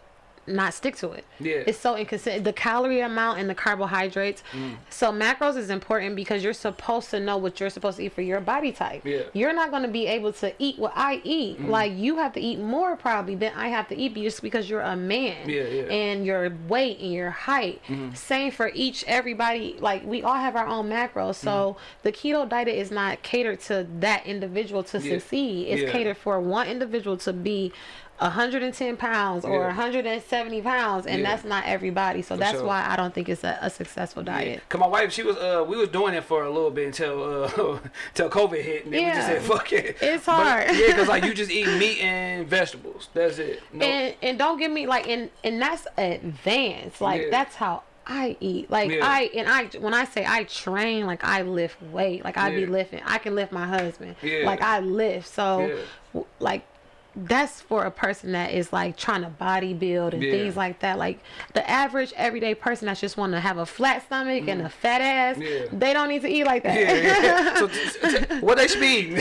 not stick to it. Yeah. It's so inconsistent. The calorie amount and the carbohydrates. Mm. So macros is important because you're supposed to know what you're supposed to eat for your body type. Yeah. Mm. You're not going to be able to eat what I eat. Like you have to eat more probably than I have to eat just because you're a man. Yeah, yeah. And your weight and your height. Mm-hmm. Same for each everybody. Like we all have our own macros. So Mm-hmm. the keto diet is not catered to that individual to Yeah. succeed. It's Yeah. catered for one individual to be 110 pounds or Yeah. 170 pounds and Yeah. that's not everybody so that's sure. why i don't think it's a, a successful diet Cause my wife, she was, uh, we was doing it for a little bit until, uh, until COVID hit, and then we just said, "Fuck it." It's But, hard. yeah, cause like you just eat meat and vegetables. That's it. No, and and don't get me like and and that's advanced like Yeah. that's how i eat like Yeah. i and i when i say i train like i lift weight like i be lifting i can lift my husband Yeah. like i lift so Yeah. like that's for a person that is like trying to body build and Yeah. things like that like the average everyday person that just want to have a flat stomach and a fat ass Mm. Yeah. they don't need to eat like that yeah. So, what they should be?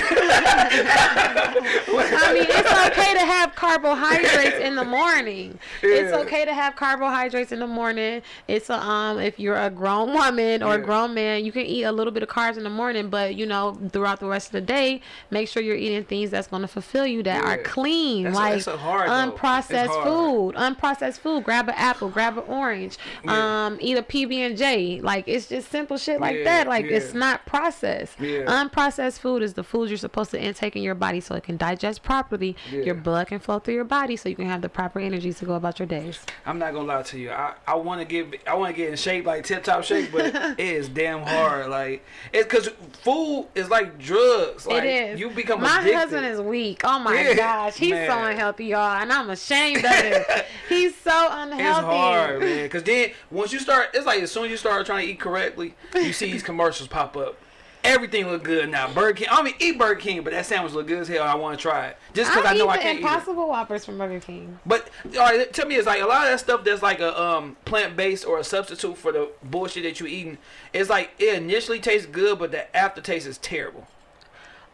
I mean, it's okay to have carbohydrates in the morning. It's okay to have carbohydrates in the morning. It's a, um if you're a grown woman or a grown man, you can eat a little bit of carbs in the morning, but you know, throughout the rest of the day, make sure you're eating things that's going to fulfill you that are Yeah. Clean, That's- like that's so hard, unprocessed food. Unprocessed food. Grab an apple, grab an orange. Yeah. Um, eat a PB and J. Like it's just simple shit like Yeah, that. Like yeah. it's not processed. Unprocessed food is the food you're supposed to intake in your body so it can digest properly. Your blood can flow through your body so you can have the proper energy to go about your days. I'm not gonna lie to you. I, I want to get I want to get in shape like tip top shape, but it is damn hard. Like it's because food is like drugs. Like, it is. You become My addicted. husband is weak. Oh my Yeah, he's so unhealthy, y'all, and I'm ashamed of it. he's so unhealthy. It's hard, man. Cause then once you start, it's like as soon as you start trying to eat correctly, you see these commercials pop up. Everything look good now. Burger King. I mean eat Burger King, but that sandwich look good as hell. I want to try it just because I, know I can't eat it. Impossible Whoppers from Burger King. But all right, tell me, it's like a lot of that stuff that's like a um plant based or a substitute for the bullshit that you eating. It's like it initially tastes good, but the aftertaste is terrible.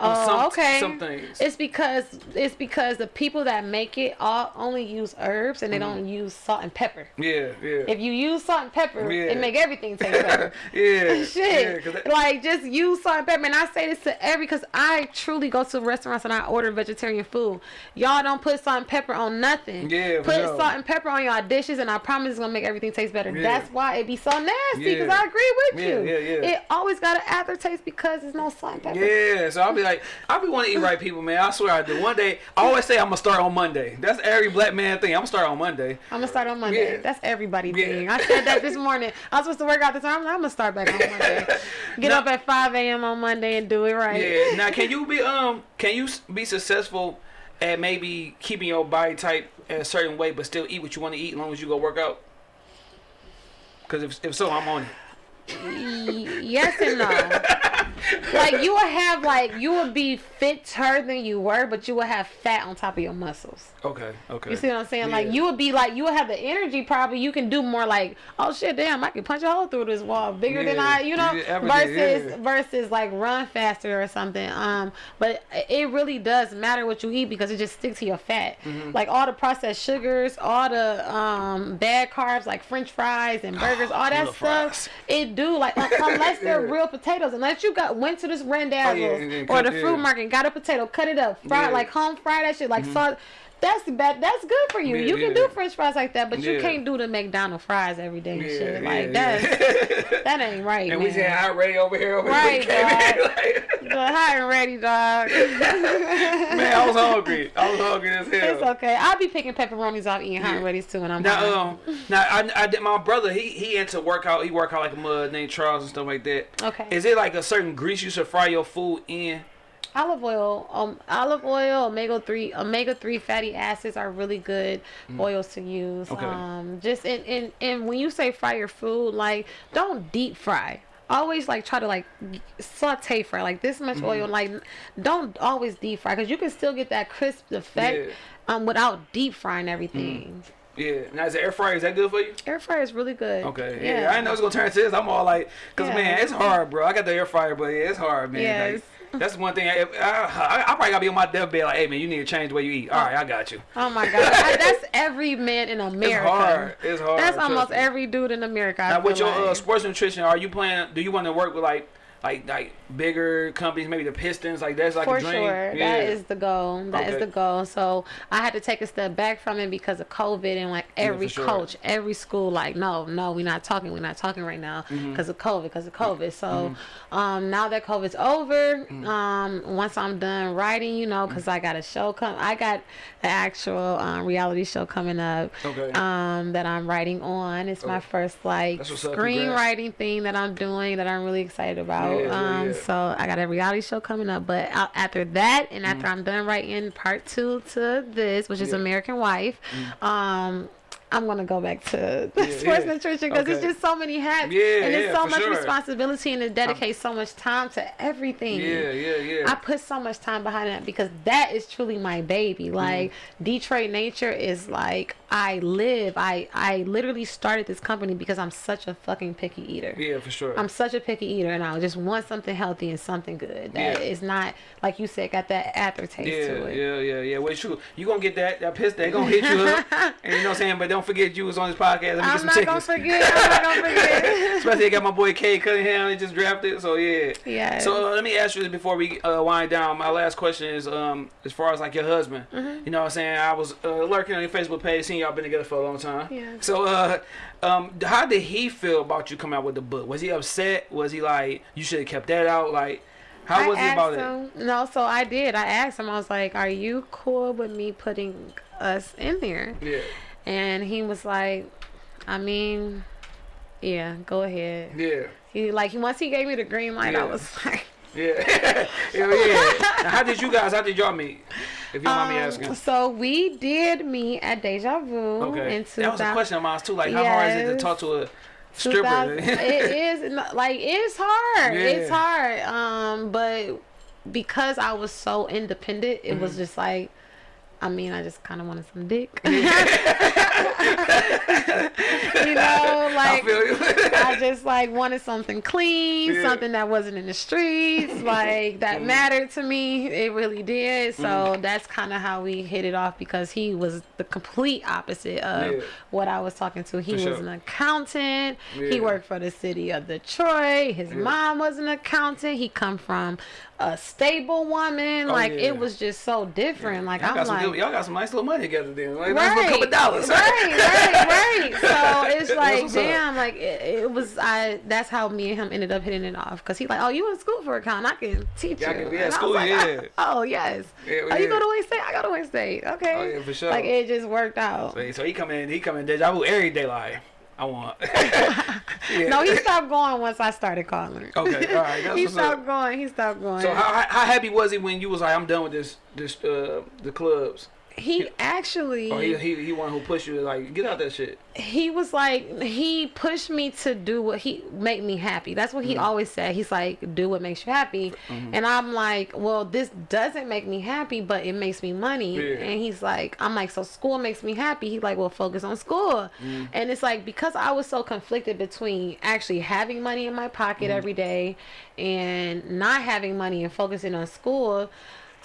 Oh, some- okay. Some things. It's because it's because the people that make it all only use herbs and they Mm-hmm. don't use salt and pepper. yeah, yeah. If you use salt and pepper, Yeah. it make everything taste better. yeah, Shit, yeah, that- like just use salt and pepper. And I say this to every, cause I truly go to restaurants and I order vegetarian food. Y'all don't put salt and pepper on nothing. Yeah, put sure. salt and pepper on y'all dishes, and I promise it's gonna make everything taste better. Yeah. That's why it be so nasty. Cause I agree with you. yeah, yeah. It always got an aftertaste because there's no salt and pepper. Yeah, so I'll be like, I'll be wanting to eat right people, man. I swear I do. One day, I always say I'm gonna start on Monday. That's every black man thing. I'm gonna start on Monday. I'm gonna start on Monday. Yeah. That's everybody Yeah. thing. I said that this morning. I was supposed to work out this morning. I'm gonna start back on Monday. Get Now- up at 5 a.m. on Monday and do it right. Yeah. Now, can you be um, can you be successful at maybe keeping your body type a certain way, but still eat what you want to eat as long as you go work out? Because if if so, I'm on it. Yes and no. like you will have like you will be fitter than you were, but you will have fat on top of your muscles. Okay. Okay. You see what I'm saying? Like you would be like you would have the energy probably. You can do more like oh shit damn I can punch a hole through this wall bigger than I you know ever versus yeah. versus like run faster or something. Um, but it really does matter what you eat because it just sticks to your fat. Mm-hmm. Like all the processed sugars, all the um bad carbs like French fries and burgers, all that stuff. fries. It do like un- unless they're Yeah. real potatoes. Unless you got went to this Randazzo's and then or the fruit yeah. market, got a potato, cut it up, fry Yeah. Mm-hmm. like home fry that shit like salt. That's bad. That's good for you. Yeah, you can yeah. do French fries like that, but you can't do the McDonald's fries every day and Yeah, shit. yeah, Like yeah. that's that ain't right, and man. we said hot ready over here. Over Right, here. dog. Like, hot and ready, dog. man, I was hungry. I was hungry as hell. it's okay. I'll be picking pepperonis off eating hot and ready's too when I'm. Now, um, now I, I did my brother. He he into workout. He work out like a mud named Charles and stuff like that. Okay. Is it like a certain grease you should fry your food in? Olive oil, um, olive oil, omega three, omega three fatty acids are really good oils to use. Mm. Okay. Um, just and, and and when you say fry your food, like don't deep fry. Always like try to like saute fry like this much oil. Mm-hmm. Like don't always deep fry because you can still get that crisp effect Yeah. Mm. um without deep frying everything. Yeah. Now is the air fryer is that good for you? Air fryer is really good. Okay. Yeah. I didn't know it was gonna turn into this. I'm all like, cause Yeah. man, it's hard, bro. I got the air fryer, but yeah, it's hard, man. Yes. Like, that's one thing. I, I, I probably gotta be on my deathbed like, hey man, you need to change the way you eat. All right, I got you. Oh my god, I- that's every man in America. It's hard. It's hard. That's almost me. every dude in America. I Now with your uh, sports nutrition, are you planning? Do you want to work with like like like bigger companies, maybe the Pistons, like that's like For a dream. sure, Yeah. that is the goal. That is Okay. the goal. So I had to take a step back from it because of COVID and like every for sure. coach, every school, like no, no, we're not talking. We're not talking right now Mm-hmm. because of COVID. Because of COVID. So um, now that COVID's over, Mm-hmm. um, once I'm done writing, you know, because I got a show come. I got the actual um, reality show coming up. Okay. Um, that I'm writing on. It's my first like. Screenwriting thing that I'm doing that I'm really excited about. Yeah, yeah, um, yeah. So I got a reality show coming up, but after that, and after Mm. I'm done writing part two to this, which is Yeah. Mm. American Wife, um, I'm gonna go back to Yeah, sports yeah. nutrition because it's just so many hats, Yeah, and it's so much sure. responsibility, and it dedicates so much time to everything. yeah, yeah, yeah. I put so much time behind that because that is truly my baby. Mm-hmm. Like Detroit Nature is like I live. I I literally started this company because I'm such a fucking picky eater. yeah, for sure. I'm such a picky eater, and I just want something healthy and something good. That Yeah. is not like you said, got that aftertaste yeah, to it. yeah, yeah, yeah. Well, it's true. You gonna get that that piss? They gonna hit you up, and you know what I'm saying. But don't forget you was on this podcast. Let me get I'm some not tickets. gonna forget. I'm not gonna forget. Especially I got my boy Cade Cunningham. He just drafted. So yeah. Yes. So uh, let me ask you this before we uh, wind down. My last question is, um, as far as like your husband, Mm-hmm. you know what I'm saying? I was uh, lurking on your Facebook page, seeing y'all been together for a long time. Yeah. So, uh, um, how did he feel about you coming out with the book? Was he upset? Was he like, you should have kept that out? Like, how I was he about him, No, so I did. I asked him. I was like, "Are you cool with me putting us in there?" Yeah. And he was like, "I mean, yeah, go ahead." Yeah. He like he once he gave me the green light, I was like. Yeah. yeah. yeah. Now, how did you guys? How did y'all meet? If you don't mind me Um, asking. So we did meet at Deja Vu Okay. in That was a question of mine too. Like, how hard is it to talk to a stripper? it is like it's hard. It's hard. Um, but because I was so independent, it Mm-hmm. was just like. I mean, I just kind of wanted some dick. you know, like you. I just like wanted something clean, Yeah. something that wasn't in the streets, like that mattered to me. It really did. So Mm. that's kind of how we hit it off because he was the complete opposite of Yeah. what I was talking to. He For was sure. an accountant. Yeah. He worked for the city of Detroit. His mom was an accountant. He come from a stable woman. Oh, like it was just so different. Like I'm got some y'all got some nice little money together then. Like, nice little couple dollars. Right, right, right. So it's like, what's up. damn, like it, it was. I. That's how me and him ended up hitting it off. Cause he's like, oh, you in school for account? I can teach Yeah, you. can- yeah, was school, like, yeah. Oh yes. Yeah, oh, you yeah. go to Wayne State? I go to Wayne State. Okay. Oh, yeah, for sure. Like it just worked out. So, so he come in, he come in deja vu every day like, I want. yeah. No, he stopped going once I started calling. Okay, all right, that's he stopped up. going. He stopped going. So how, how happy was he when you was like, I'm done with this this uh the clubs? He actually. Or he he he one who pushed you like get out that shit. he was like he pushed me to do what he make me happy that's what he Mm-hmm. always said he's like do what makes you happy and i'm like well this doesn't make me happy but it makes me money Yeah. and he's like i'm like so school makes me happy he's like well focus on school Mm. and it's like because i was so conflicted between actually having money in my pocket Mm-hmm. every day and not having money and focusing on school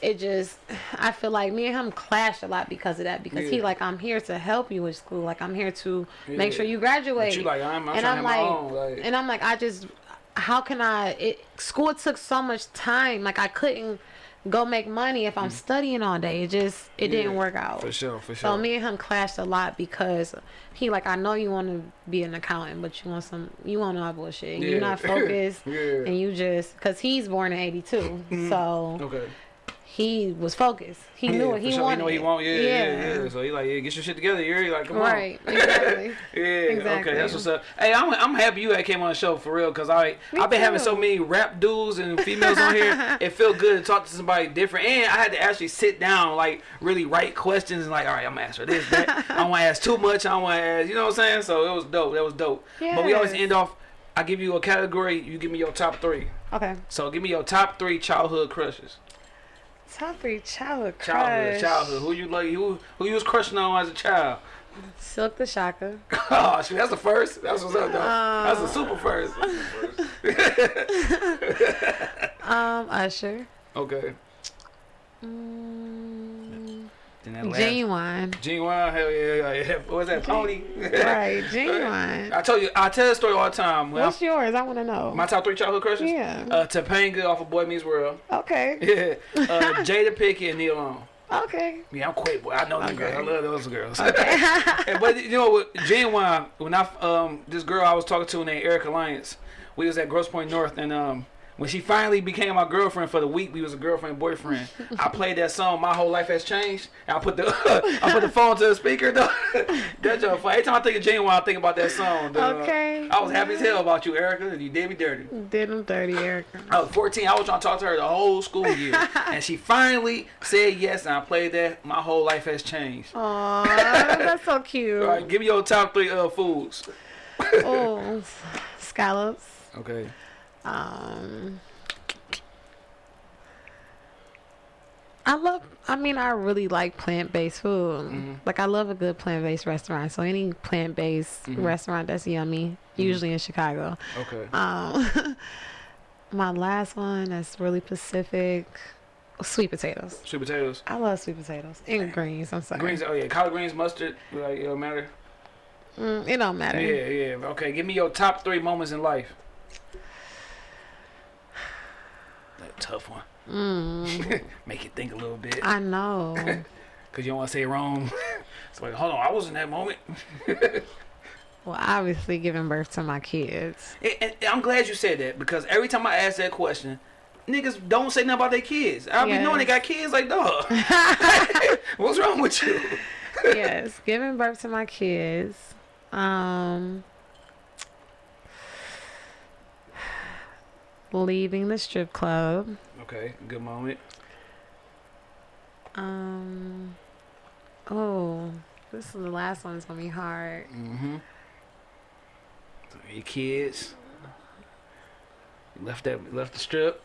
it just I feel like me and him clashed a lot because of that because he like I'm here to help you with school like I'm here to make sure you graduate you like, I'm- I'm and I'm like own, like- and I'm like I just how can I it school took so much time like I couldn't go make money if I'm studying all day it just it didn't Mm. Work out For sure, for sure. so me and him clashed a lot because he like I know you want to be an accountant, but you want some you want all bullshit. Yeah. You're not focused, Yeah. Mm-hmm. and you just because he's born in '82, so okay. He was focused. He knew Yeah, what he for sure. wanted. He know what he want. Yeah, yeah, yeah. So he like, yeah, get your shit together. You're like, come Right, on. exactly. Yeah, Exactly. okay, that's what's up. Hey, I'm, I'm happy you had came on the show for real, cause I Me I've been having so many rap dudes and females on here. It felt good to talk to somebody different, and I had to actually sit down, like really write questions and like, all right, I'm gonna ask her this, that. I don't want to ask too much. I don't want to ask, you know what I'm saying? So it was dope. That was dope. But we always end off. I give you a category. You give me your top three. Okay. So give me your top three childhood crushes. Top three childhood Childhood, crush. childhood. Who you like? Who who you was crushing on as a child? Silkk the Shocker. Oh, shit, that's the first. That's what's up, though. that's the super first. Um, Usher. Okay. Mm, Then that last- Ginuwine. Ginuwine, hell yeah. What was that, Pony? Right, Ginuwine. I told you, I tell the story all the time. When What's yours? I want to know. My top three childhood crushes? Yeah. Uh, Topanga off of Boy Meets World. okay. Yeah. Uh, Jada Pinkett and Nia Long. Okay. Yeah, I'm quick, boy. I know Okay. girls. I love those girls. And- but you know what, Ginuwine. When I um this girl I was talking to named Erica Lyons, we was at Grosse Pointe North, and um when she finally became my girlfriend for the week, we was a girlfriend boyfriend. I played that song. My whole life has changed. And I put the I put the phone to the speaker. Though. That's your fun. Every time I think of Ginuwine, I think about that song. Okay. I was happy as hell about you, Erica. And you did me dirty. Did them dirty, Erica. I was 14. I was trying to talk to her the whole school year, and she finally said yes. And I played that. My whole life has changed. Aw, that's so cute. All right, give me your top three uh foods. Oh, scallops. Okay. Um, I love. I mean, I really like plant-based food. Mm-hmm. Like, I love a good plant-based restaurant. So any plant-based Mm-hmm. restaurant that's yummy, usually in Chicago. Okay. Um, my last one that's really Pacific. Sweet potatoes. Sweet potatoes. I love sweet potatoes and greens. I'm sorry. Greens. Oh yeah, collard greens, mustard. Like it don't matter. Mm, it don't matter. Yeah, yeah. Okay, give me your top three moments in life. Tough one. Mm, Make you think a little bit, I know. cause you don't want to say it wrong. it's like, hold on, I was in that moment. well, obviously, giving birth to my kids. And, and I'm glad you said that because every time I ask that question, niggas don't say nothing about their kids. I be Yes. knowing they got kids like, dog. What's wrong with you? yes, giving birth to my kids. Um, leaving the strip club. Okay, good moment. Um, oh, this is the last one's gonna be hard. Mm-hmm. Your kids. Left that left the strip.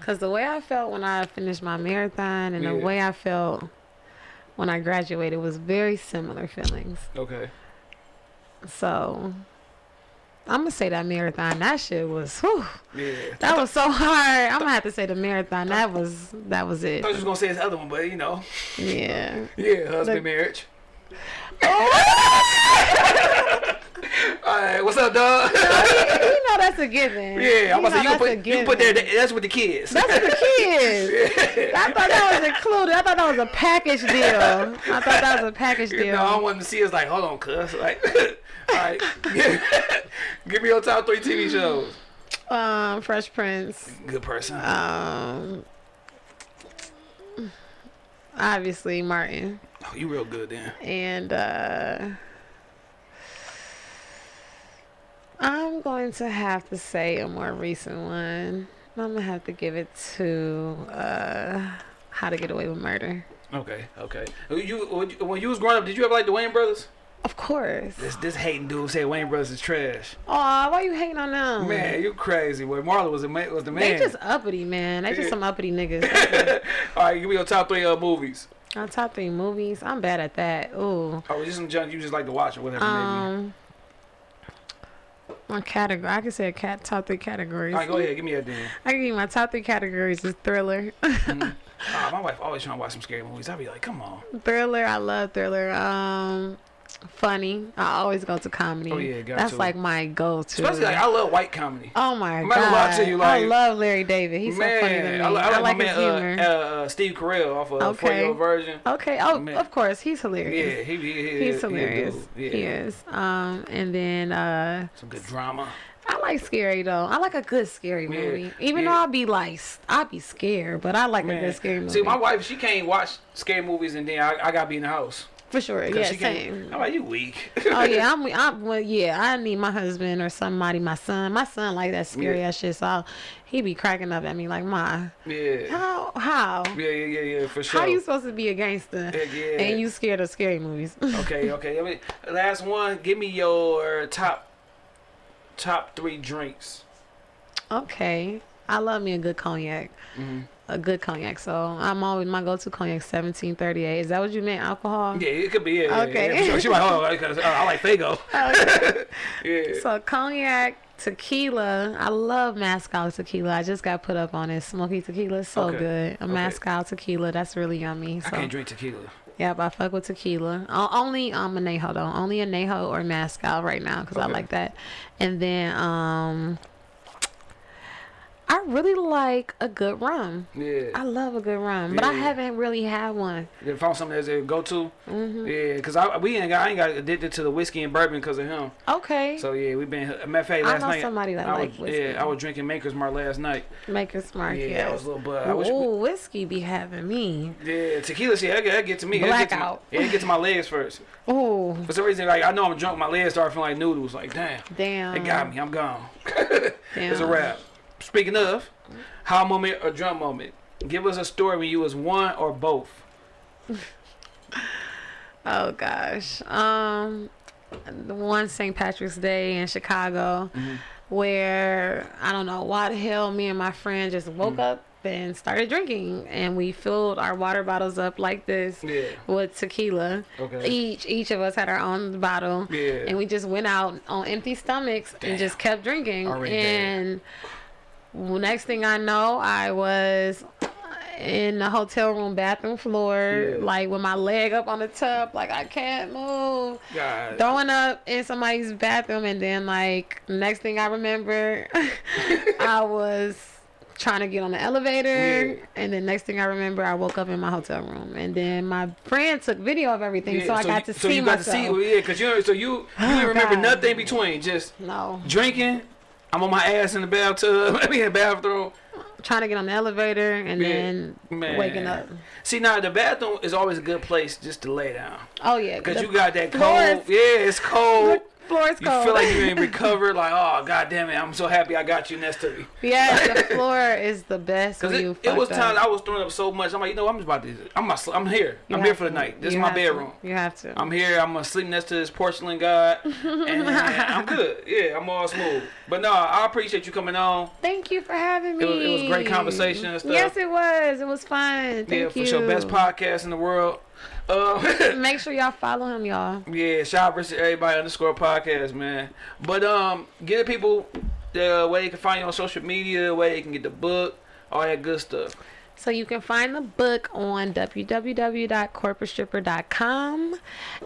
Cause the way I felt when I finished my marathon and the way I felt when I graduated was very similar feelings. Okay. So I'm gonna say that marathon. That shit was. Whew, Yeah. that was so hard. I'm gonna have to say the marathon. That was that was it. I was gonna say this other one, but you know, Yeah. yeah, husband Look- marriage. Oh! All right, what's up, dog? you know that's a given. yeah, I'm you to say you can put you put there. given. That's with the kids. That's with the kids. I thought that was included. I thought that was a package deal. I thought that was a package You deal. know, I want to see us like, hold on, cuz. Like, all right, give me your top three TV shows. Um, Fresh Prince. Good person. Um, obviously Martin Oh, you real good then. and uh, I'm going to have to say a more recent one. I'm gonna have to give it to uh, How to Get Away with Murder. Okay, okay. You when you- was growing up, did you ever like the Wayans brothers? Of course. This this hating dude say Wayans brothers is trash. Aw, why you hating on them? Man, you crazy. Boy, Marlon was the man. Was the They man. just uppity, man. They Yeah. just some uppity niggas. All right, give me your top three uh, movies. On top three movies, I'm bad at that. Ooh. Oh, just some junk you just like to watch or whatever. maybe. My category. I can say a cat top three categories. All right, go ahead. Give me that then. I can give you my top three categories is thriller. Ah, my wife always trying to watch some scary movies. I'd be like, come on. thriller, I love thriller. Um, funny. I always go to comedy. Oh, yeah, got That's to. like my go-to. Especially like I love white comedy. oh my I'm god. not gonna lie to you, I love Larry David. He's man, so funny to me. I, li- I I, like, like my his man humor. uh, uh, Steve Carell off of uh, Okay. Version. okay. Oh, man. of course, he's hilarious. Yeah, he, he, he, He's hilarious. dude. Yeah. He is. Um, and then uh, Some good drama. I like scary though. I like a good scary Yeah, movie. Even yeah. though I'll be like, I'll be scared, but I like a Man. good scary movie. See, my wife, she can't watch scary movies and then I, I gotta be in the house. For sure. Yeah, same. I'm you weak. oh yeah, I'm, I'm. Well, yeah, I need my husband or somebody. My son. My son like that scary Yeah. ass shit. So I'll- he be cracking up at me like, "Ma, yeah. how how Yeah, yeah, yeah, yeah, for sure. how you supposed to be a gangster Heck yeah. and you scared of scary movies?" Okay, okay. I mean, last one. Give me your top top three drinks. okay, I love me a good cognac. hmm A good cognac. So I'm always my go-to cognac 1738. Is that what you meant? Alcohol. Yeah, it could be. Yeah, Okay. Yeah, yeah, sure. She like, oh, uh, I like Fago. Okay. Yeah. So cognac, tequila. I love Moscow tequila. I just got put up on it. Smoky tequila is so Okay. good. A Okay. Moscow tequila. That's really yummy. I can't drink tequila. Yeah, but I fuck with tequila. Only um anejo though. Only anejo or mezcal right now because I like that. And then um, I really like a good rum. Yeah. I love a good rum, but I haven't really had one. You found something that's a go to. Mm -hmm. Yeah, cause I we ain't got I ain't got addicted to the whiskey and bourbon because of him. Okay, So yeah, we've been. Matter of fact, I know night somebody that I like was, whiskey. Yeah, I was drinking Maker's Mark last night. Maker's smart. Yeah, Yeah, I was a little bud. I wish. we- whiskey be having me. Yeah, tequila shit. That, that get to me. That get to my- Blackout. Yeah, it get to my legs first. Ooh, For some reason, like I know I'm drunk, my legs start feeling like noodles. Like damn, damn. it got me. I'm gone. Damn. It's a wrap. Speaking of, high moment or drunk moment. Give us a story when you was one or both. Oh gosh. Um the one St. Patrick's Day in Chicago Mhm. where I don't know why the hell me and my friend just woke Mm-hmm. up and started drinking and we filled our water bottles up like this Yeah. with tequila. Okay. Each each of us had our own bottle. Yeah. And we just went out on empty stomachs Damn. and just kept drinking. Already and well, next thing I know, I was in the hotel room bathroom floor, Yeah. like with my leg up on the tub, like I can't move. God. Throwing up in somebody's bathroom, and then like next thing I remember, I was trying to get on the elevator, Yeah. and then next thing I remember, I woke up in my hotel room, and then my friend took video of everything, Yeah, so I got you, to so see you got myself. to see, yeah, cause you so you you Oh, remember God. nothing between, just no, drinking. I'm on my ass in the bathtub. I mean, in the bathroom. trying to get on the elevator, and then man. waking up. See, now the bathroom is always a good place just to lay down, Oh yeah, cause you got that cold. is- Yeah, it's cold. Floor is You cold. feel like you ain't recovered. Like, oh god damn it, I'm so happy I got you next to me. Yeah, the floor is the best. Cause it, it was times. I was throwing up so much. I'm like, you know, I'm just about to. I'm not, I'm here. You I'm here for the to. night. This is my have to. bedroom. You have to. I'm here. I'm gonna sleep next to this porcelain god, and I'm good. Yeah, I'm all smooth. But no, I appreciate you coming on. Thank you for having It me. was- it was great conversation and stuff. Yes, it was. It was fun. Thank yeah, you. for sure, best podcast in the world. Uh, Make sure y'all follow him, y'all. yeah, shout out to everybody underscore podcast, man. But um, get the people the way they can find you on social media, where they can get the book, all that good stuff. So you can find the book on www.corporatestripper.com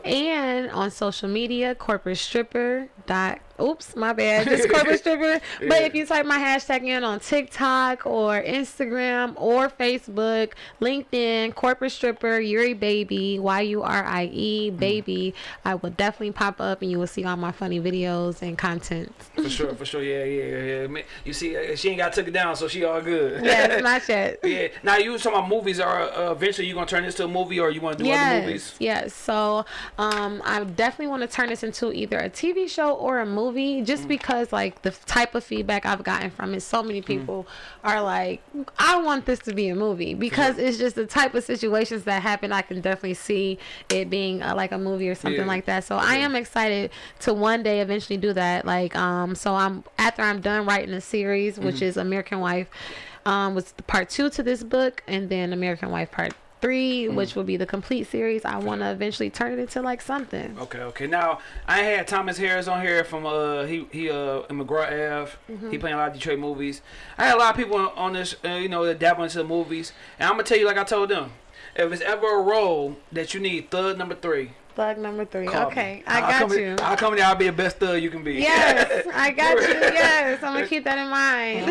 and on social media, corporate stripper. Dot, oops, my bad. Just corporate stripper. But Yeah. if you type my hashtag in on TikTok or Instagram or Facebook, LinkedIn, corporate stripper, Yuri baby, Y U R I E baby, I will definitely pop up and you will see all my funny videos and content. For sure, for sure. Yeah, yeah, yeah. yeah. You see, uh, she ain't got took it down, so she all good. Yes, not yet. yeah. Now you was talking about movies. Are uh, eventually you gonna turn this to a movie, or you want to do other movies? Yes. So um, I definitely want to turn this into either a TV show or a movie, just Mm. because like the type of feedback I've gotten from it, so Mm. many people are like, I want this to be a movie because it's just the type of situations that happen. I can definitely see it being uh, like a movie or something Yeah. like that. So I am excited to one day eventually do that. Like um, so I'm after I'm done writing a series, which Mm-hmm. is American Wife. Um, was the part two to this book, and then American Wife part three, Mm. which will be the complete series. I want to eventually turn it into like something. Okay, okay. Now I had Thomas Harris on here from uh he he uh in McGraw Ave. Mm-hmm. He playing a lot of Detroit movies. I had a lot of people on- on this uh, you know that dabble into the movies, and I'm gonna tell you like I told them, if it's ever a role that you need thug number three, Thug number three. call okay, me. I I'll got in- you. I'll come in there. I'll be the best thug you can be. Yes, I got you. Yes, I'm gonna keep that in mind.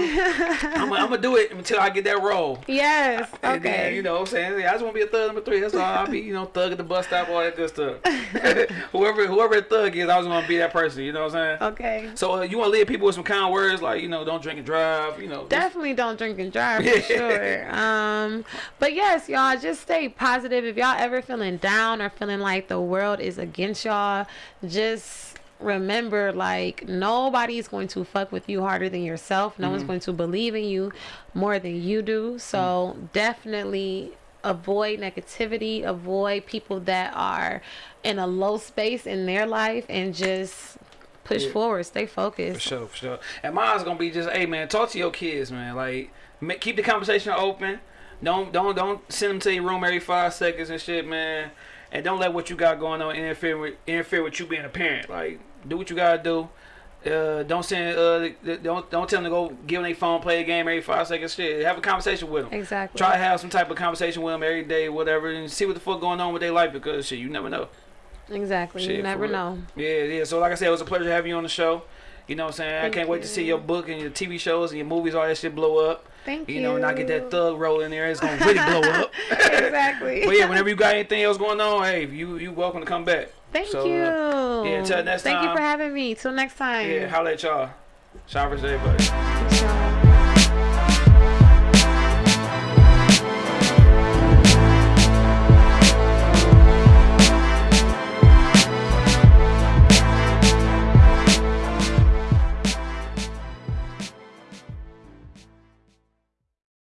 I'm, I'm gonna do it until I get that role. yes. And then, Okay. you know what I'm saying? I just want to be a thug number three. That's all. I'll be, you know, thug at the bus stop, all that good stuff. whoever whoever thug is, I was going to be that person. You know what I'm saying? Okay. So uh, you want to leave people with some kind words like, you know, don't drink and drive, you know. just- Definitely don't drink and drive for sure. Um, but yes, y'all just stay positive. If y'all ever feeling down or feeling like the world is against y'all, just remember like nobody's going to fuck with you harder than yourself. No one's mm-hmm. going to believe in you more than you do. So mm. definitely avoid negativity, avoid people that are in a low space in their life and just push Yeah. forward, stay focused. For sure, for sure. And mine's gonna be just, hey man, talk to your kids, man. Like, ma- keep the conversation open. Don't don't don't send them to your room every five seconds and shit, man. And don't let what you got going on interfere with interfere with you being a parent. Like, do what you gotta do. Uh, don't send. Uh, don't don't tell them to go give them their phone, play a game every five seconds. Shit, have a conversation with them. Exactly. Try to have some type of conversation with them every day, whatever, and see what the fuck going on with their life because shit, you never know. Exactly. Shit, you never know. Yeah, yeah. So like I said, it was a pleasure having you on the show. You know what I'm saying? Thank I can't wait to see your book and your TV shows and your movies, all that shit blow up. Thank you. You know, and I get that thug roll in there, it's gonna really blow up. exactly. But yeah, whenever you got anything else going on, hey, you you welcome to come back. Thank So, you. uh, yeah, till next Thank you for having me. Till next time. Yeah, holla at y'all. Shout out to everybody.